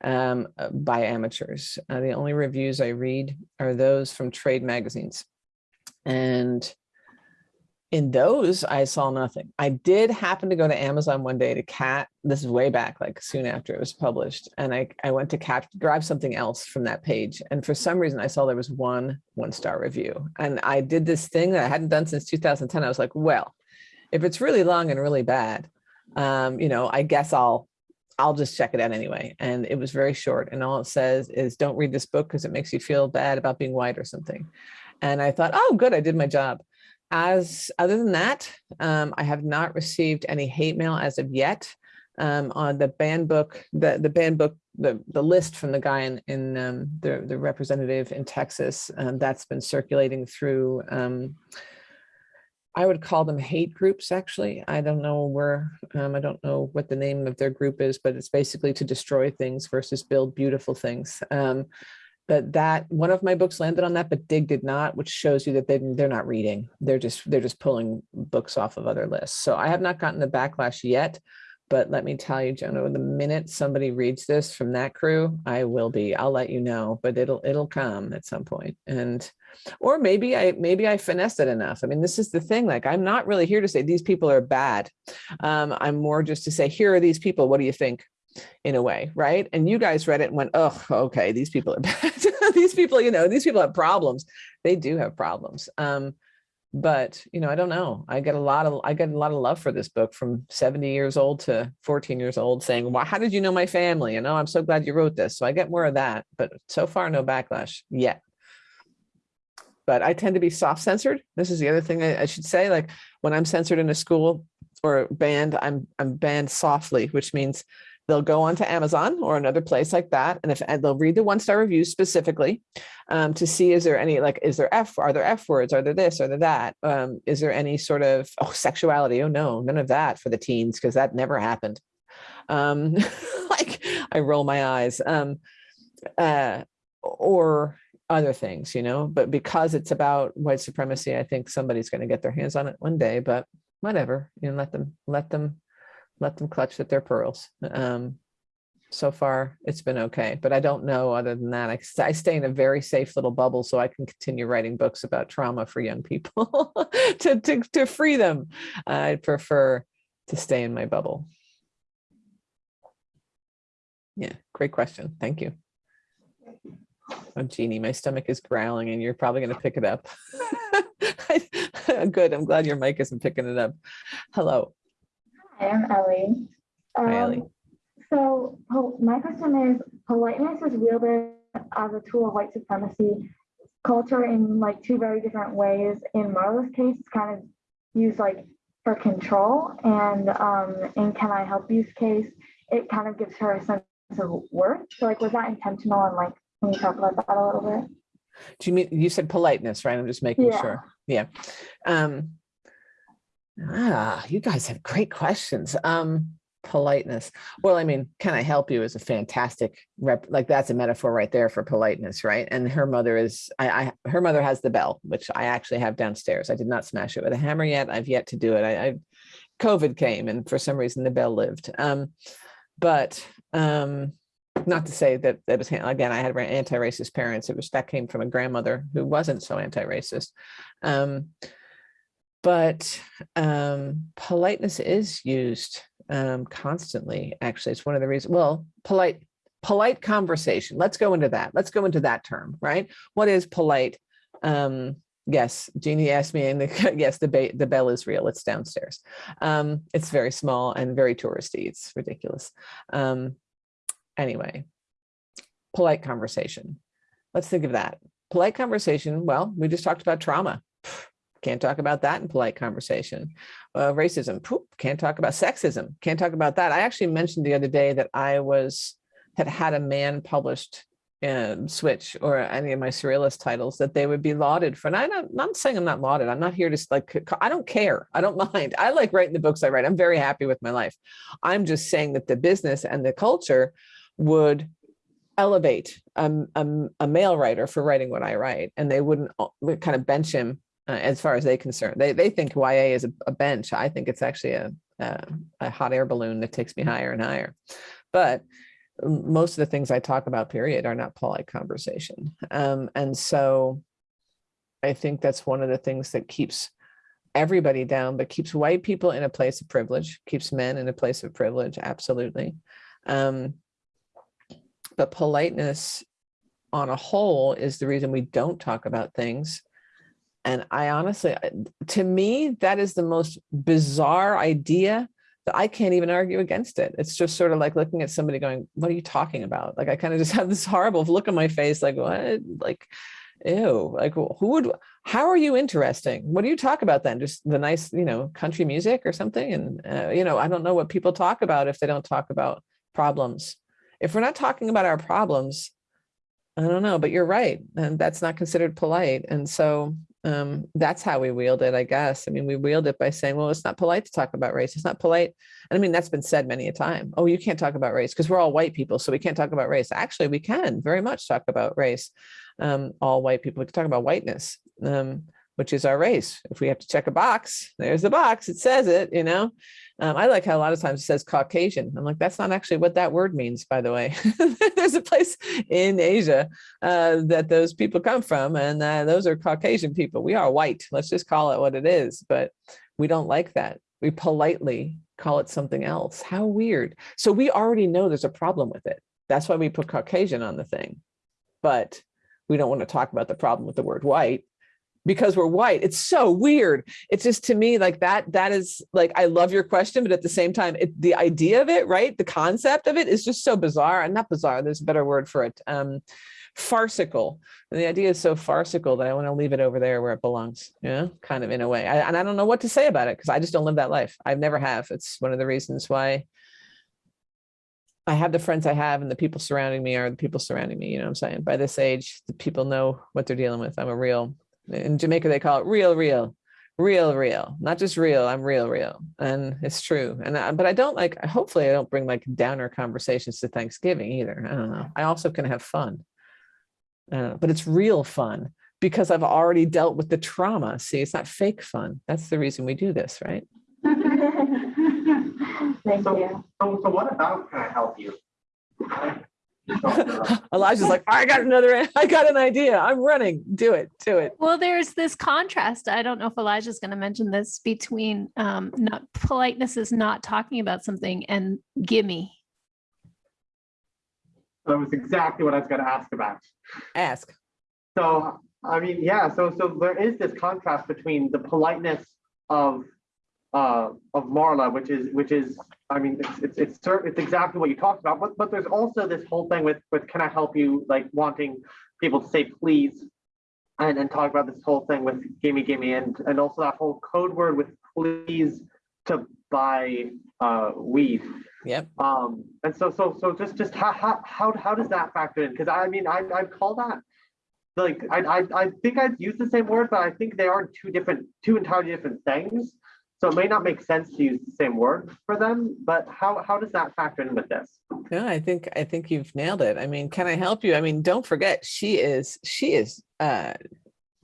um, by amateurs. Uh, the only reviews I read are those from trade magazines. And in those, I saw nothing. I did happen to go to Amazon one day to cat. This is way back, like soon after it was published. And I, I went to cat, grab something else from that page. And for some reason, I saw there was one one star review. And I did this thing that I hadn't done since 2010. I was like, well, if it's really long and really bad, um, you know, I guess I'll I'll just check it out anyway. And it was very short. And all it says is don't read this book because it makes you feel bad about being white or something. And I thought, oh, good, I did my job. As, other than that, um, I have not received any hate mail as of yet. Um, on the banned book, the, the banned book, the, the list from the guy in, in, um, the, the representative in Texas, um, that's been circulating through, um, I would call them hate groups, actually. I don't know where, um, I don't know what the name of their group is, but it's basically to destroy things versus build beautiful things. But that, one of my books landed on that, but Dig did not, which shows you that they, they're not reading. They're just, they're just pulling books off of other lists. So I have not gotten the backlash yet. But let me tell you, Jonah, the minute somebody reads this from that crew, I will be, I'll let you know, but it'll, it'll come at some point. And, or maybe I, maybe I finessed it enough. I mean, this is the thing, like, I'm not really here to say these people are bad. Um, I'm more just to say, here are these people, what do you think? In a way, right? And you guys read it and went, oh, okay, these people are bad. these people, you know, these people have problems. They do have problems. Um, but you know, I don't know. I get a lot of I get a lot of love for this book from 70 years old to 14 years old saying, well, how did you know my family? You know, I'm so glad you wrote this. So I get more of that, but so far no backlash yet. But I tend to be soft censored. This is the other thing I, I should say. Like when I'm censored in a school or banned, I'm I'm banned softly, which means they'll go onto Amazon or another place like that. And if and they'll read the one star reviews specifically um, to see is there any like, is there F, are there F words, are there this, are there that? Um, is there any sort of oh, sexuality? Oh no, none of that for the teens because that never happened. Um, like I roll my eyes. Um, uh, or other things, you know, but because it's about white supremacy, I think somebody's going to get their hands on it one day, but whatever, you know, let them, let them let them clutch at their pearls. Um, so far, it's been okay, but I don't know other than that. I, I stay in a very safe little bubble so I can continue writing books about trauma for young people to, to, to free them. I prefer to stay in my bubble. Yeah, great question. Thank you. Oh, Jeannie, my stomach is growling and you're probably going to pick it up. Good. I'm glad your mic isn't picking it up. Hello. Hi, I'm Ellie. Hi, Ellie. Um, So my question is, politeness is wielded as a tool of white supremacy culture in like two very different ways. In Marla's case, it's kind of used like for control, and um, in Can I Help You's case, it kind of gives her a sense of worth. So like, was that intentional? And like, can you talk about that a little bit? Do you mean, you said politeness, right? I'm just making Yeah. sure. Yeah. Um, ah, you guys have great questions. Um, politeness. Well, I mean, can I help you is a fantastic rep, like that's a metaphor right there for politeness, right? And her mother is, I, I her mother has the bell, which I actually have downstairs. I did not smash it with a hammer yet. I've yet to do it. I, I COVID came and for some reason the bell lived. Um, but um, not to say that that was again i had anti-racist parents it was that came from a grandmother who wasn't so anti-racist um but um politeness is used um constantly actually it's one of the reasons well polite polite conversation let's go into that let's go into that term right what is polite um yes jeannie asked me and the, yes the, the bell is real it's downstairs um it's very small and very touristy it's ridiculous um anyway, polite conversation. Let's think of that. Polite conversation, well, we just talked about trauma. Can't talk about that in polite conversation. Uh, racism, poop, can't talk about sexism, can't talk about that. I actually mentioned the other day that I was, had had a man published switch or any of my surrealist titles that they would be lauded for. And I'm not, not saying I'm not lauded. I'm not here to like, I don't care. I don't mind. I like writing the books I write. I'm very happy with my life. I'm just saying that the business and the culture would elevate a, a, a, male writer for writing what I write, and they wouldn't kind of bench him uh, as far as they concerned. They they think YA is a, a bench. I think it's actually a, a, a hot air balloon that takes me higher and higher. But most of the things I talk about, period, are not polite conversation. Um, and so I think that's one of the things that keeps everybody down, but keeps white people in a place of privilege, keeps men in a place of privilege, absolutely. Um, but politeness on a whole is the reason we don't talk about things. And I honestly, to me, that is the most bizarre idea that I can't even argue against it. It's just sort of like looking at somebody going, what are you talking about? Like, I kind of just have this horrible look on my face, like, what? Like, ew, like who would, how are you interesting? What do you talk about then? Just the nice, you know, country music or something? And, uh, you know, I don't know what people talk about if they don't talk about problems. If we're not talking about our problems, I don't know, but you're right. And that's not considered polite. And so um, that's how we wield it, I guess. I mean, we wield it by saying, well, it's not polite to talk about race. It's not polite. And I mean, that's been said many a time. Oh, you can't talk about race because we're all white people. So we can't talk about race. Actually, we can very much talk about race. Um, all white people, we can talk about whiteness, um, which is our race. If we have to check a box, there's the box. It says it, you know. Um, I like how a lot of times it says Caucasian. I'm like, that's not actually what that word means, by the way. There's a place in Asia uh, that those people come from, and uh, those are Caucasian people. We are white. Let's just call it what it is. But we don't like that. We politely call it something else. How weird. So we already know there's a problem with it. That's why we put Caucasian on the thing. But we don't want to talk about the problem with the word white because we're white. It's so weird. It's just to me like that, that is like, I love your question, but at the same time, it, the idea of it, right? The concept of it is just so bizarre and not bizarre. There's a better word for it. Um, farcical. And the idea is so farcical that I want to leave it over there where it belongs, you know, kind of in a way. I, and I don't know what to say about it because I just don't live that life. I've never have. It's one of the reasons why I have the friends I have and the people surrounding me are the people surrounding me. You know what I'm saying? By this age, the people know what they're dealing with. I'm a real, in Jamaica, they call it real, real, real, real, not just real. I'm real, real. And it's true. And, I, but I don't like, hopefully I don't bring like downer conversations to Thanksgiving either. I don't know. I also can have fun, uh, but it's real fun because I've already dealt with the trauma. See, it's not fake fun. That's the reason we do this, right? Thank So- you. So, so what about can I help you? Elijah's like, I got another, I got an idea. I'm running. Do it, do it. Well, there's this contrast. I don't know if Elijah's going to mention this between um, not politeness is not talking about something and gimme. That was exactly what I was gonna ask about. Ask. So, I mean, yeah, so, so there is this contrast between the politeness of, uh, of Marla, which is, which is, I mean, it's, it's, it's, it's exactly what you talked about, but, but there's also this whole thing with, with can I help you, like wanting people to say please. And, and talk about this whole thing with gimme, gimme, and, and also that whole code word with please to buy, uh, weed. Yep. Um, and so, so, so just, just how, how, how, how does that factor in? Cause I mean, I, I'd call that, like, I, I, I think I'd use the same word, but I think they are two different, two entirely different things. So it may not make sense to use the same word for them, but how, how does that factor in with this? No, I think, I think you've nailed it. I mean, can I help you? I mean, don't forget, she is, she is, uh,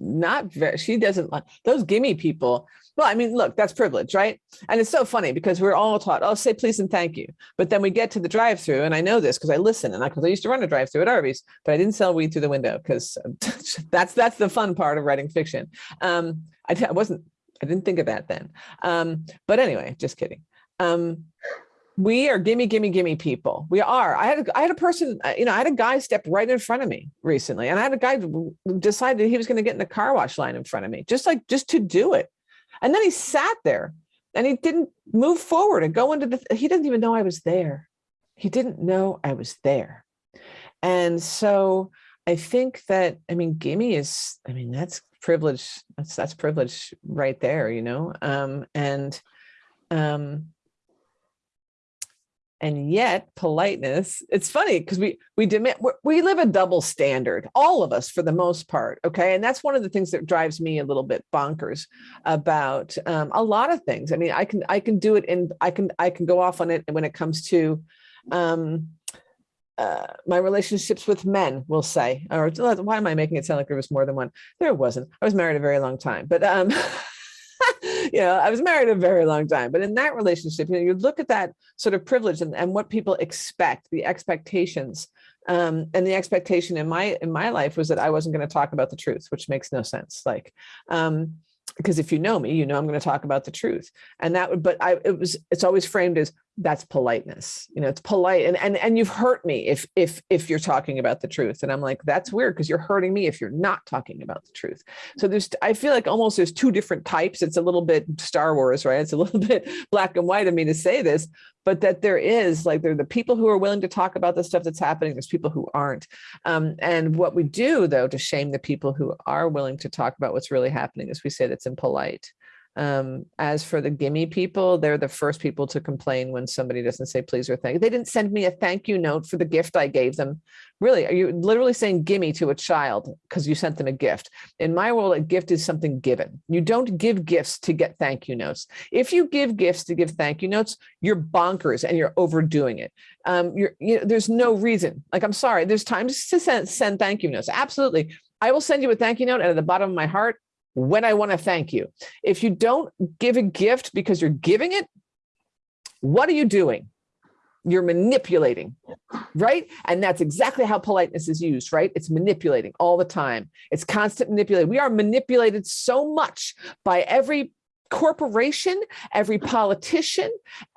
not very, she doesn't like those gimme people. Well, I mean, look, that's privilege, right? And it's so funny because we're all taught, oh, say please and thank you. But then we get to the drive through and I know this because I listen and I, cause I used to run a drive through at Arby's, but I didn't sell weed through the window because that's, that's the fun part of writing fiction. Um, I, I wasn't, I didn't think of that then. Um, but anyway, just kidding. Um, we are gimme, gimme, gimme people. We are. I had a, I had a person, uh, you know, I had a guy step right in front of me recently, and I had a guy decide that he was going to get in the car wash line in front of me, just like just to do it. And then he sat there, and he didn't move forward and go into the. He didn't even know I was there. He didn't know I was there, and so I think that I mean, gimme is. I mean, that's privilege. That's that's privilege right there, you know. Um, and um and yet politeness it's funny because we we demand we live a double standard all of us for the most part okay and that's one of the things that drives me a little bit bonkers about um, a lot of things i mean i can i can do it in i can i can go off on it when it comes to um uh, my relationships with men, we'll say, or why am I making it sound like there was more than one? There wasn't. I was married a very long time, but um, you know, I was married a very long time, but in that relationship, you know, you look at that sort of privilege and, and what people expect, the expectations. Um, and the expectation in my in my life was that I wasn't going to talk about the truth, which makes no sense. Like, um, because if you know me, you know I'm going to talk about the truth. And that would, but I it was it's always framed as that's politeness. You know, it's polite. And and and you've hurt me if if if you're talking about the truth. And I'm like, that's weird because you're hurting me if you're not talking about the truth. So there's I feel like almost there's two different types. It's a little bit Star Wars, right? It's a little bit black and white of me to say this, but that there is like there are the people who are willing to talk about the stuff that's happening. There's people who aren't. Um, and what we do though to shame the people who are willing to talk about what's really happening is we say that's impolite. Um, as for the gimme people, they're the first people to complain when somebody doesn't say please or thank you. They didn't send me a thank you note for the gift I gave them. Really, are you literally saying gimme to a child because you sent them a gift? In my world, a gift is something given. You don't give gifts to get thank you notes. If you give gifts to give thank you notes, you're bonkers and you're overdoing it. Um, you're, you know, there's no reason. Like, I'm sorry, there's times to send, send thank you notes. Absolutely. I will send you a thank you note and at the bottom of my heart, when I want to thank you. If you don't give a gift because you're giving it, what are you doing? You're manipulating, right? And that's exactly how politeness is used, right? It's manipulating all the time. It's constant manipulating. We are manipulated so much by every corporation, every politician,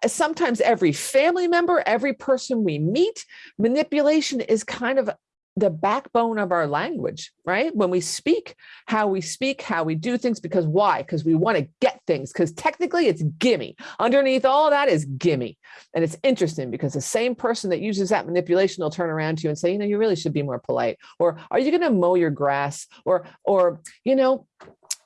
sometimes every family member, every person we meet. Manipulation is kind of the backbone of our language, right? When we speak, how we speak, how we do things, because why? Because we want to get things, because technically it's gimme. Underneath all that is gimme. And it's interesting because the same person that uses that manipulation will turn around to you and say, you know, you really should be more polite. Or are you going to mow your grass? Or, or, you know,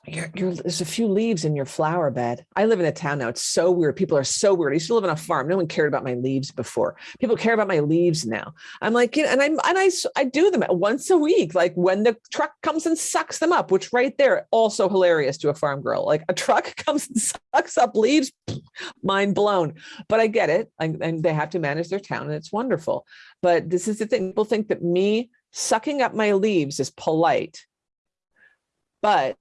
you're, you're, there's a few leaves in your flower bed. I live in a town now. It's so weird. People are so weird. I used to live on a farm. No one cared about my leaves before. People care about my leaves now. I'm like, you know, and I and I I do them once a week, like when the truck comes and sucks them up. Which right there, also hilarious to a farm girl. Like a truck comes and sucks up leaves, mind blown. But I get it, and, and they have to manage their town, and it's wonderful. But this is the thing. People think that me sucking up my leaves is polite but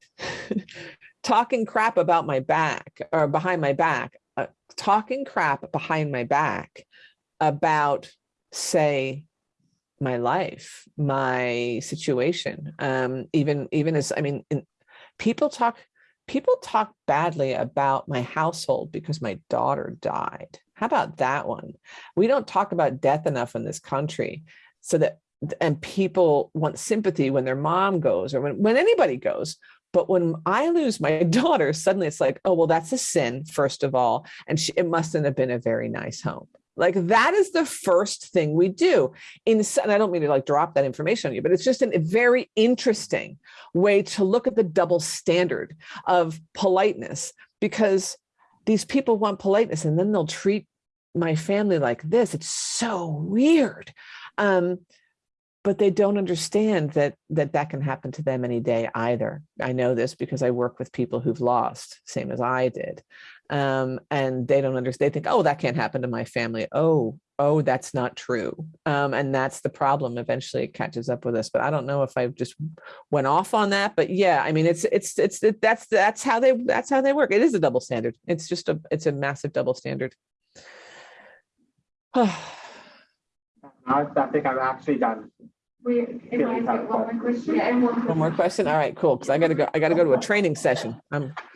talking crap about my back or behind my back, uh, talking crap behind my back about, say, my life, my situation, um, even even as I mean, in, people talk people talk badly about my household because my daughter died. How about that one? We don't talk about death enough in this country, so that and people want sympathy when their mom goes or when, when anybody goes. But when I lose my daughter, suddenly it's like, oh, well, that's a sin, first of all. And she, it mustn't have been a very nice home. Like that is the first thing we do. In, and I don't mean to like drop that information on you, but it's just a very interesting way to look at the double standard of politeness because these people want politeness and then they'll treat my family like this. It's so weird. Um, but they don't understand that that that can happen to them any day either. I know this because I work with people who've lost, same as I did. Um, and they don't understand. They think, oh, that can't happen to my family. Oh, oh, that's not true. Um, and that's the problem. Eventually it catches up with us. But I don't know if I just went off on that. But yeah, I mean, it's it's it's it, that's that's how they that's how they work. It is a double standard. It's just a it's a massive double standard. I, I think I'm actually done. Wait, if I get one more question and one. One more question. All right, cool. Because I got to go. I got to go to a training session. I'm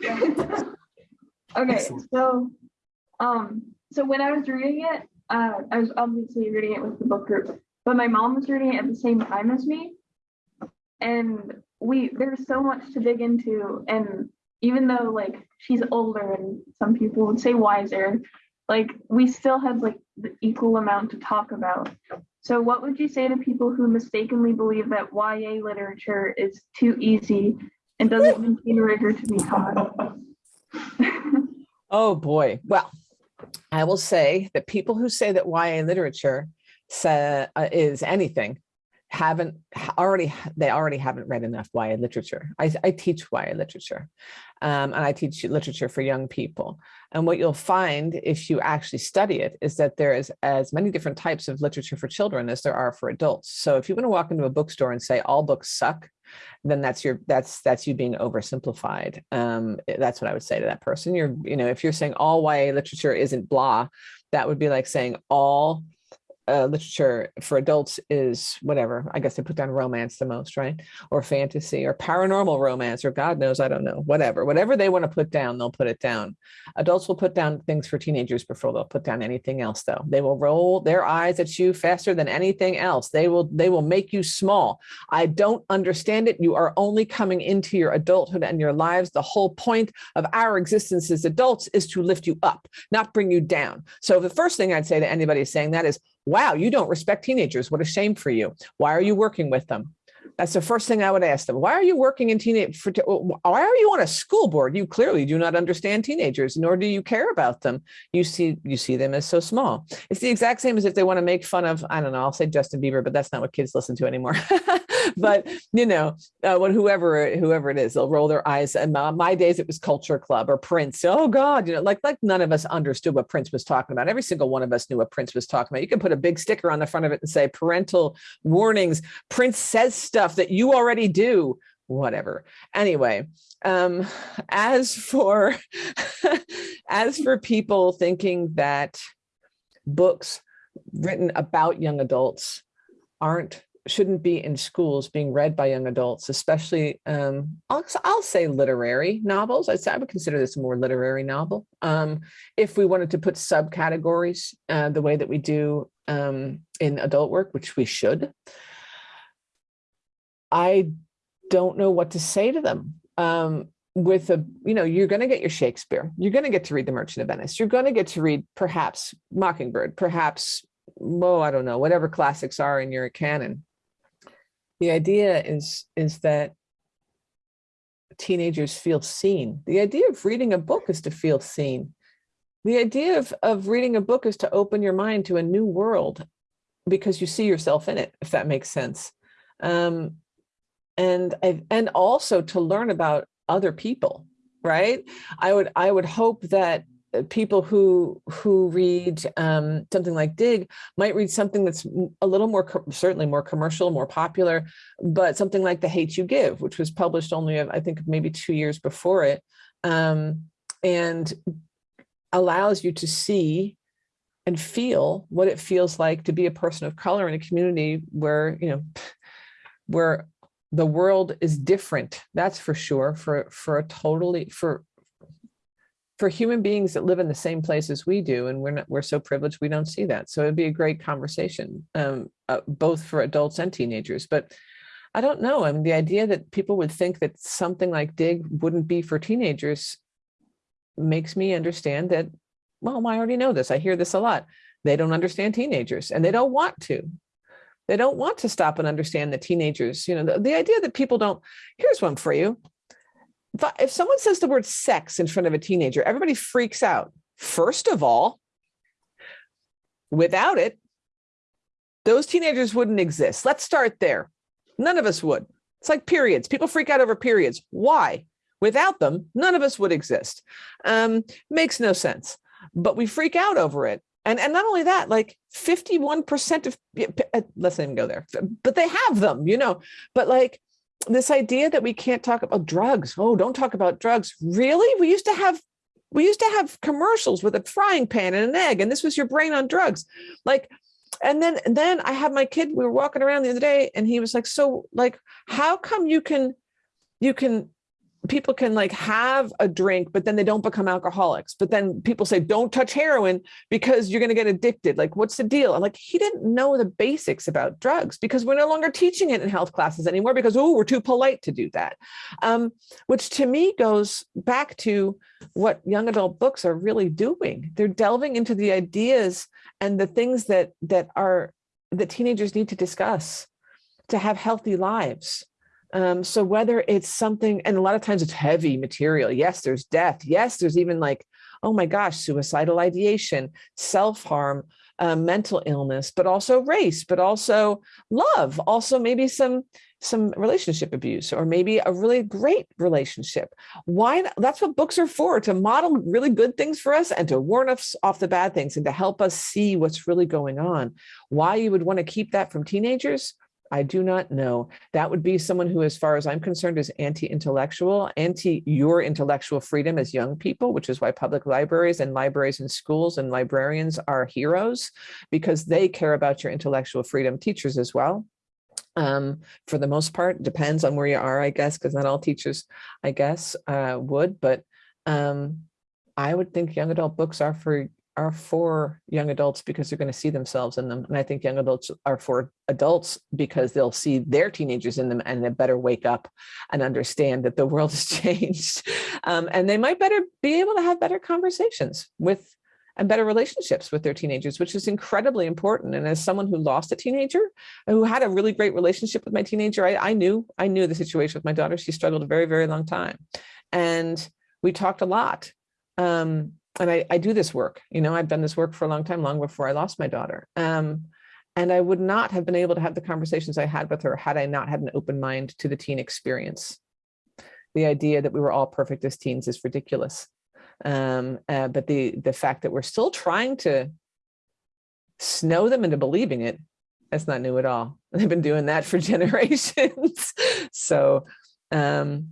Okay, Excellent. so, um, so when I was reading it, uh, I was obviously reading it with the book group, but my mom was reading it at the same time as me. And we, there's so much to dig into, and even though like she's older and some people would say wiser, like we still have like the equal amount to talk about. So what would you say to people who mistakenly believe that YA literature is too easy and doesn't contain rigor to be taught? Oh boy. Well, I will say that people who say that YA literature uh, is anything haven't already they already haven't read enough YA literature. I, I teach YA literature um, and I teach literature for young people. And what you'll find if you actually study it is that there is as many different types of literature for children as there are for adults. So if you want to walk into a bookstore and say all books suck, then that's your that's that's you being oversimplified. Um, that's what I would say to that person. You're you know if you're saying all YA literature isn't blah, that would be like saying all uh, literature for adults is whatever. I guess they put down romance the most, right? Or fantasy or paranormal romance or God knows, I don't know, whatever. Whatever they want to put down, they'll put it down. Adults will put down things for teenagers before they'll put down anything else though. They will roll their eyes at you faster than anything else. They will they will make you small. I don't understand it. You are only coming into your adulthood and your lives. The whole point of our existence as adults is to lift you up, not bring you down. So the first thing I'd say to anybody saying that is, wow, you don't respect teenagers. What a shame for you. Why are you working with them? That's the first thing I would ask them. Why are you working in teenage? For, why are you on a school board? You clearly do not understand teenagers, nor do you care about them. You see, you see them as so small. It's the exact same as if they want to make fun of. I don't know. I'll say Justin Bieber, but that's not what kids listen to anymore. but you know, uh, what whoever whoever it is, they'll roll their eyes. And uh, my days, it was Culture Club or Prince. Oh God, you know, like like none of us understood what Prince was talking about. Every single one of us knew what Prince was talking about. You can put a big sticker on the front of it and say parental warnings. Prince says stuff that you already do. Whatever. Anyway, um, as for as for people thinking that books written about young adults aren't shouldn't be in schools being read by young adults, especially, um, I'll, I'll say literary novels. I'd say I would consider this a more literary novel. Um, if we wanted to put subcategories uh, the way that we do um, in adult work, which we should, I don't know what to say to them. Um, with a, you know, you're going to get your Shakespeare. You're going to get to read The Merchant of Venice. You're going to get to read perhaps Mockingbird, perhaps, well, I don't know, whatever classics are in your canon the idea is is that teenagers feel seen. The idea of reading a book is to feel seen. The idea of, of reading a book is to open your mind to a new world because you see yourself in it, if that makes sense. Um, and, and also to learn about other people, right? I would, I would hope that uh, people who who read um, something like Dig might read something that's a little more certainly more commercial, more popular, but something like The Hate You Give, which was published only I think maybe two years before it, um, and allows you to see and feel what it feels like to be a person of color in a community where you know where the world is different that's for sure for for a totally for for human beings that live in the same place as we do, and we're not, we're so privileged we don't see that. So it'd be a great conversation, um, uh, both for adults and teenagers. But I don't know. I mean, the idea that people would think that something like Dig wouldn't be for teenagers makes me understand that, well, I already know this. I hear this a lot. They don't understand teenagers and they don't want to. They don't want to stop and understand the teenagers. You know, the, the idea that people don't, here's one for you if someone says the word sex in front of a teenager, everybody freaks out. First of all, without it, those teenagers wouldn't exist. Let's start there. None of us would. It's like periods. People freak out over periods. Why? Without them, none of us would exist. Um, makes no sense. But we freak out over it. And, and not only that, like 51% of, uh, let's not even go there, but they have them, you know, but like this idea that we can't talk about drugs. Oh, don't talk about drugs. Really? We used to have we used to have commercials with a frying pan and an egg, and this was your brain on drugs. Like, and then and then I had my kid, we were walking around the other day, and he was like, So, like, how come you can you can people can like have a drink, but then they don't become alcoholics. But then people say, don't touch heroin because you're going to get addicted. Like, what's the deal? I'm like, he didn't know the basics about drugs because we're no longer teaching it in health classes anymore because, oh, we're too polite to do that. Um, which to me goes back to what young adult books are really doing. They're delving into the ideas and the things that that are that teenagers need to discuss to have healthy lives um, so whether it's something, and a lot of times it's heavy material. Yes, there's death. Yes, there's even like, oh my gosh, suicidal ideation, self-harm, uh, mental illness, but also race, but also love, also maybe some some relationship abuse or maybe a really great relationship. Why? That's what books are for, to model really good things for us and to warn us off the bad things and to help us see what's really going on. Why you would want to keep that from teenagers, I do not know. That would be someone who, as far as I'm concerned, is anti-intellectual, anti your intellectual freedom as young people, which is why public libraries and libraries and schools and librarians are heroes because they care about your intellectual freedom. Teachers as well. Um, for the most part, depends on where you are, I guess, because not all teachers, I guess, uh, would, but um, I would think young adult books are for are for young adults because they're going to see themselves in them. And I think young adults are for adults because they'll see their teenagers in them and they better wake up and understand that the world has changed. Um, and they might better be able to have better conversations with and better relationships with their teenagers, which is incredibly important. And as someone who lost a teenager, who had a really great relationship with my teenager, I, I knew, I knew the situation with my daughter. She struggled a very, very long time. And we talked a lot. Um, and I, I do this work, you know, I've done this work for a long time, long before I lost my daughter. Um, and I would not have been able to have the conversations I had with her had I not had an open mind to the teen experience. The idea that we were all perfect as teens is ridiculous. Um, uh, but the, the fact that we're still trying to snow them into believing it, that's not new at all. They've been doing that for generations. so um,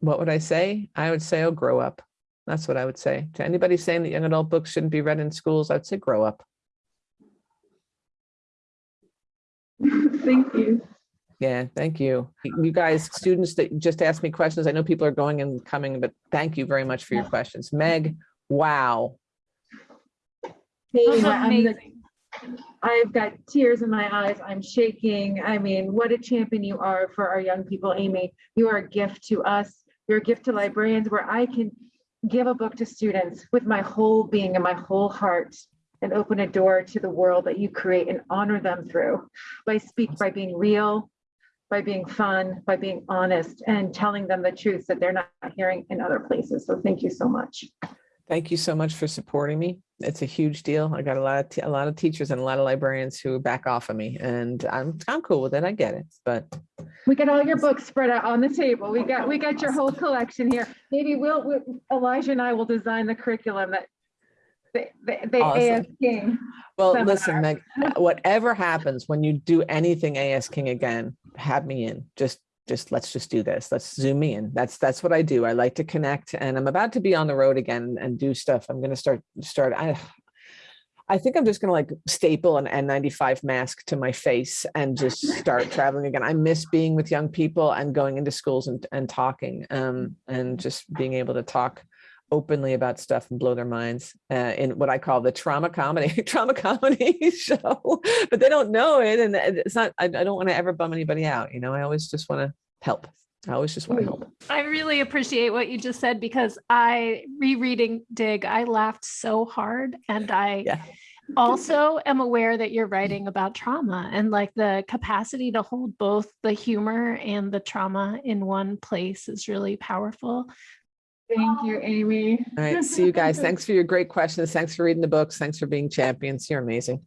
what would I say? I would say, oh, grow up. That's what I would say. To anybody saying that young adult books shouldn't be read in schools, I'd say grow up. Thank you. Yeah, thank you. You guys, students that just asked me questions, I know people are going and coming, but thank you very much for your questions. Meg, wow. Amy, I'm the- Amazing. I've got tears in my eyes. I'm shaking. I mean, what a champion you are for our young people, Amy. You are a gift to us. You're a gift to librarians where I can give a book to students with my whole being and my whole heart and open a door to the world that you create and honor them through by speak by being real, by being fun, by being honest and telling them the truths that they're not hearing in other places. So thank you so much. Thank you so much for supporting me. It's a huge deal. I got a lot of, a lot of teachers and a lot of librarians who back off of me and I'm, I'm cool with it. I get it, but We got all your books spread out on the table. We got, we got your whole collection here. Maybe we'll, we- Elijah and I will design the curriculum that the, the, the Awesome. A.S. King. Well, seminar. listen, Meg, whatever happens when you do anything A.S. King again, have me in. Just, just let's just do this. Let's zoom me in. That's that's what I do. I like to connect, and I'm about to be on the road again and do stuff. I'm going to start start. I, I think I'm just going to like staple an N95 mask to my face and just start traveling again. I miss being with young people and going into schools and, and talking um, and just being able to talk openly about stuff and blow their minds uh, in what I call the trauma comedy, trauma comedy show, but they don't know it. And it's not, I, I don't want to ever bum anybody out. You know, I always just want to help. I always just want to help. I really appreciate what you just said because I rereading Dig, I laughed so hard and I Yeah. also am aware that you're writing about trauma and like the capacity to hold both the humor and the trauma in one place is really powerful. Thank you, Amy. All right. See you guys. Thanks for your great questions. Thanks for reading the books. Thanks for being champions. You're amazing.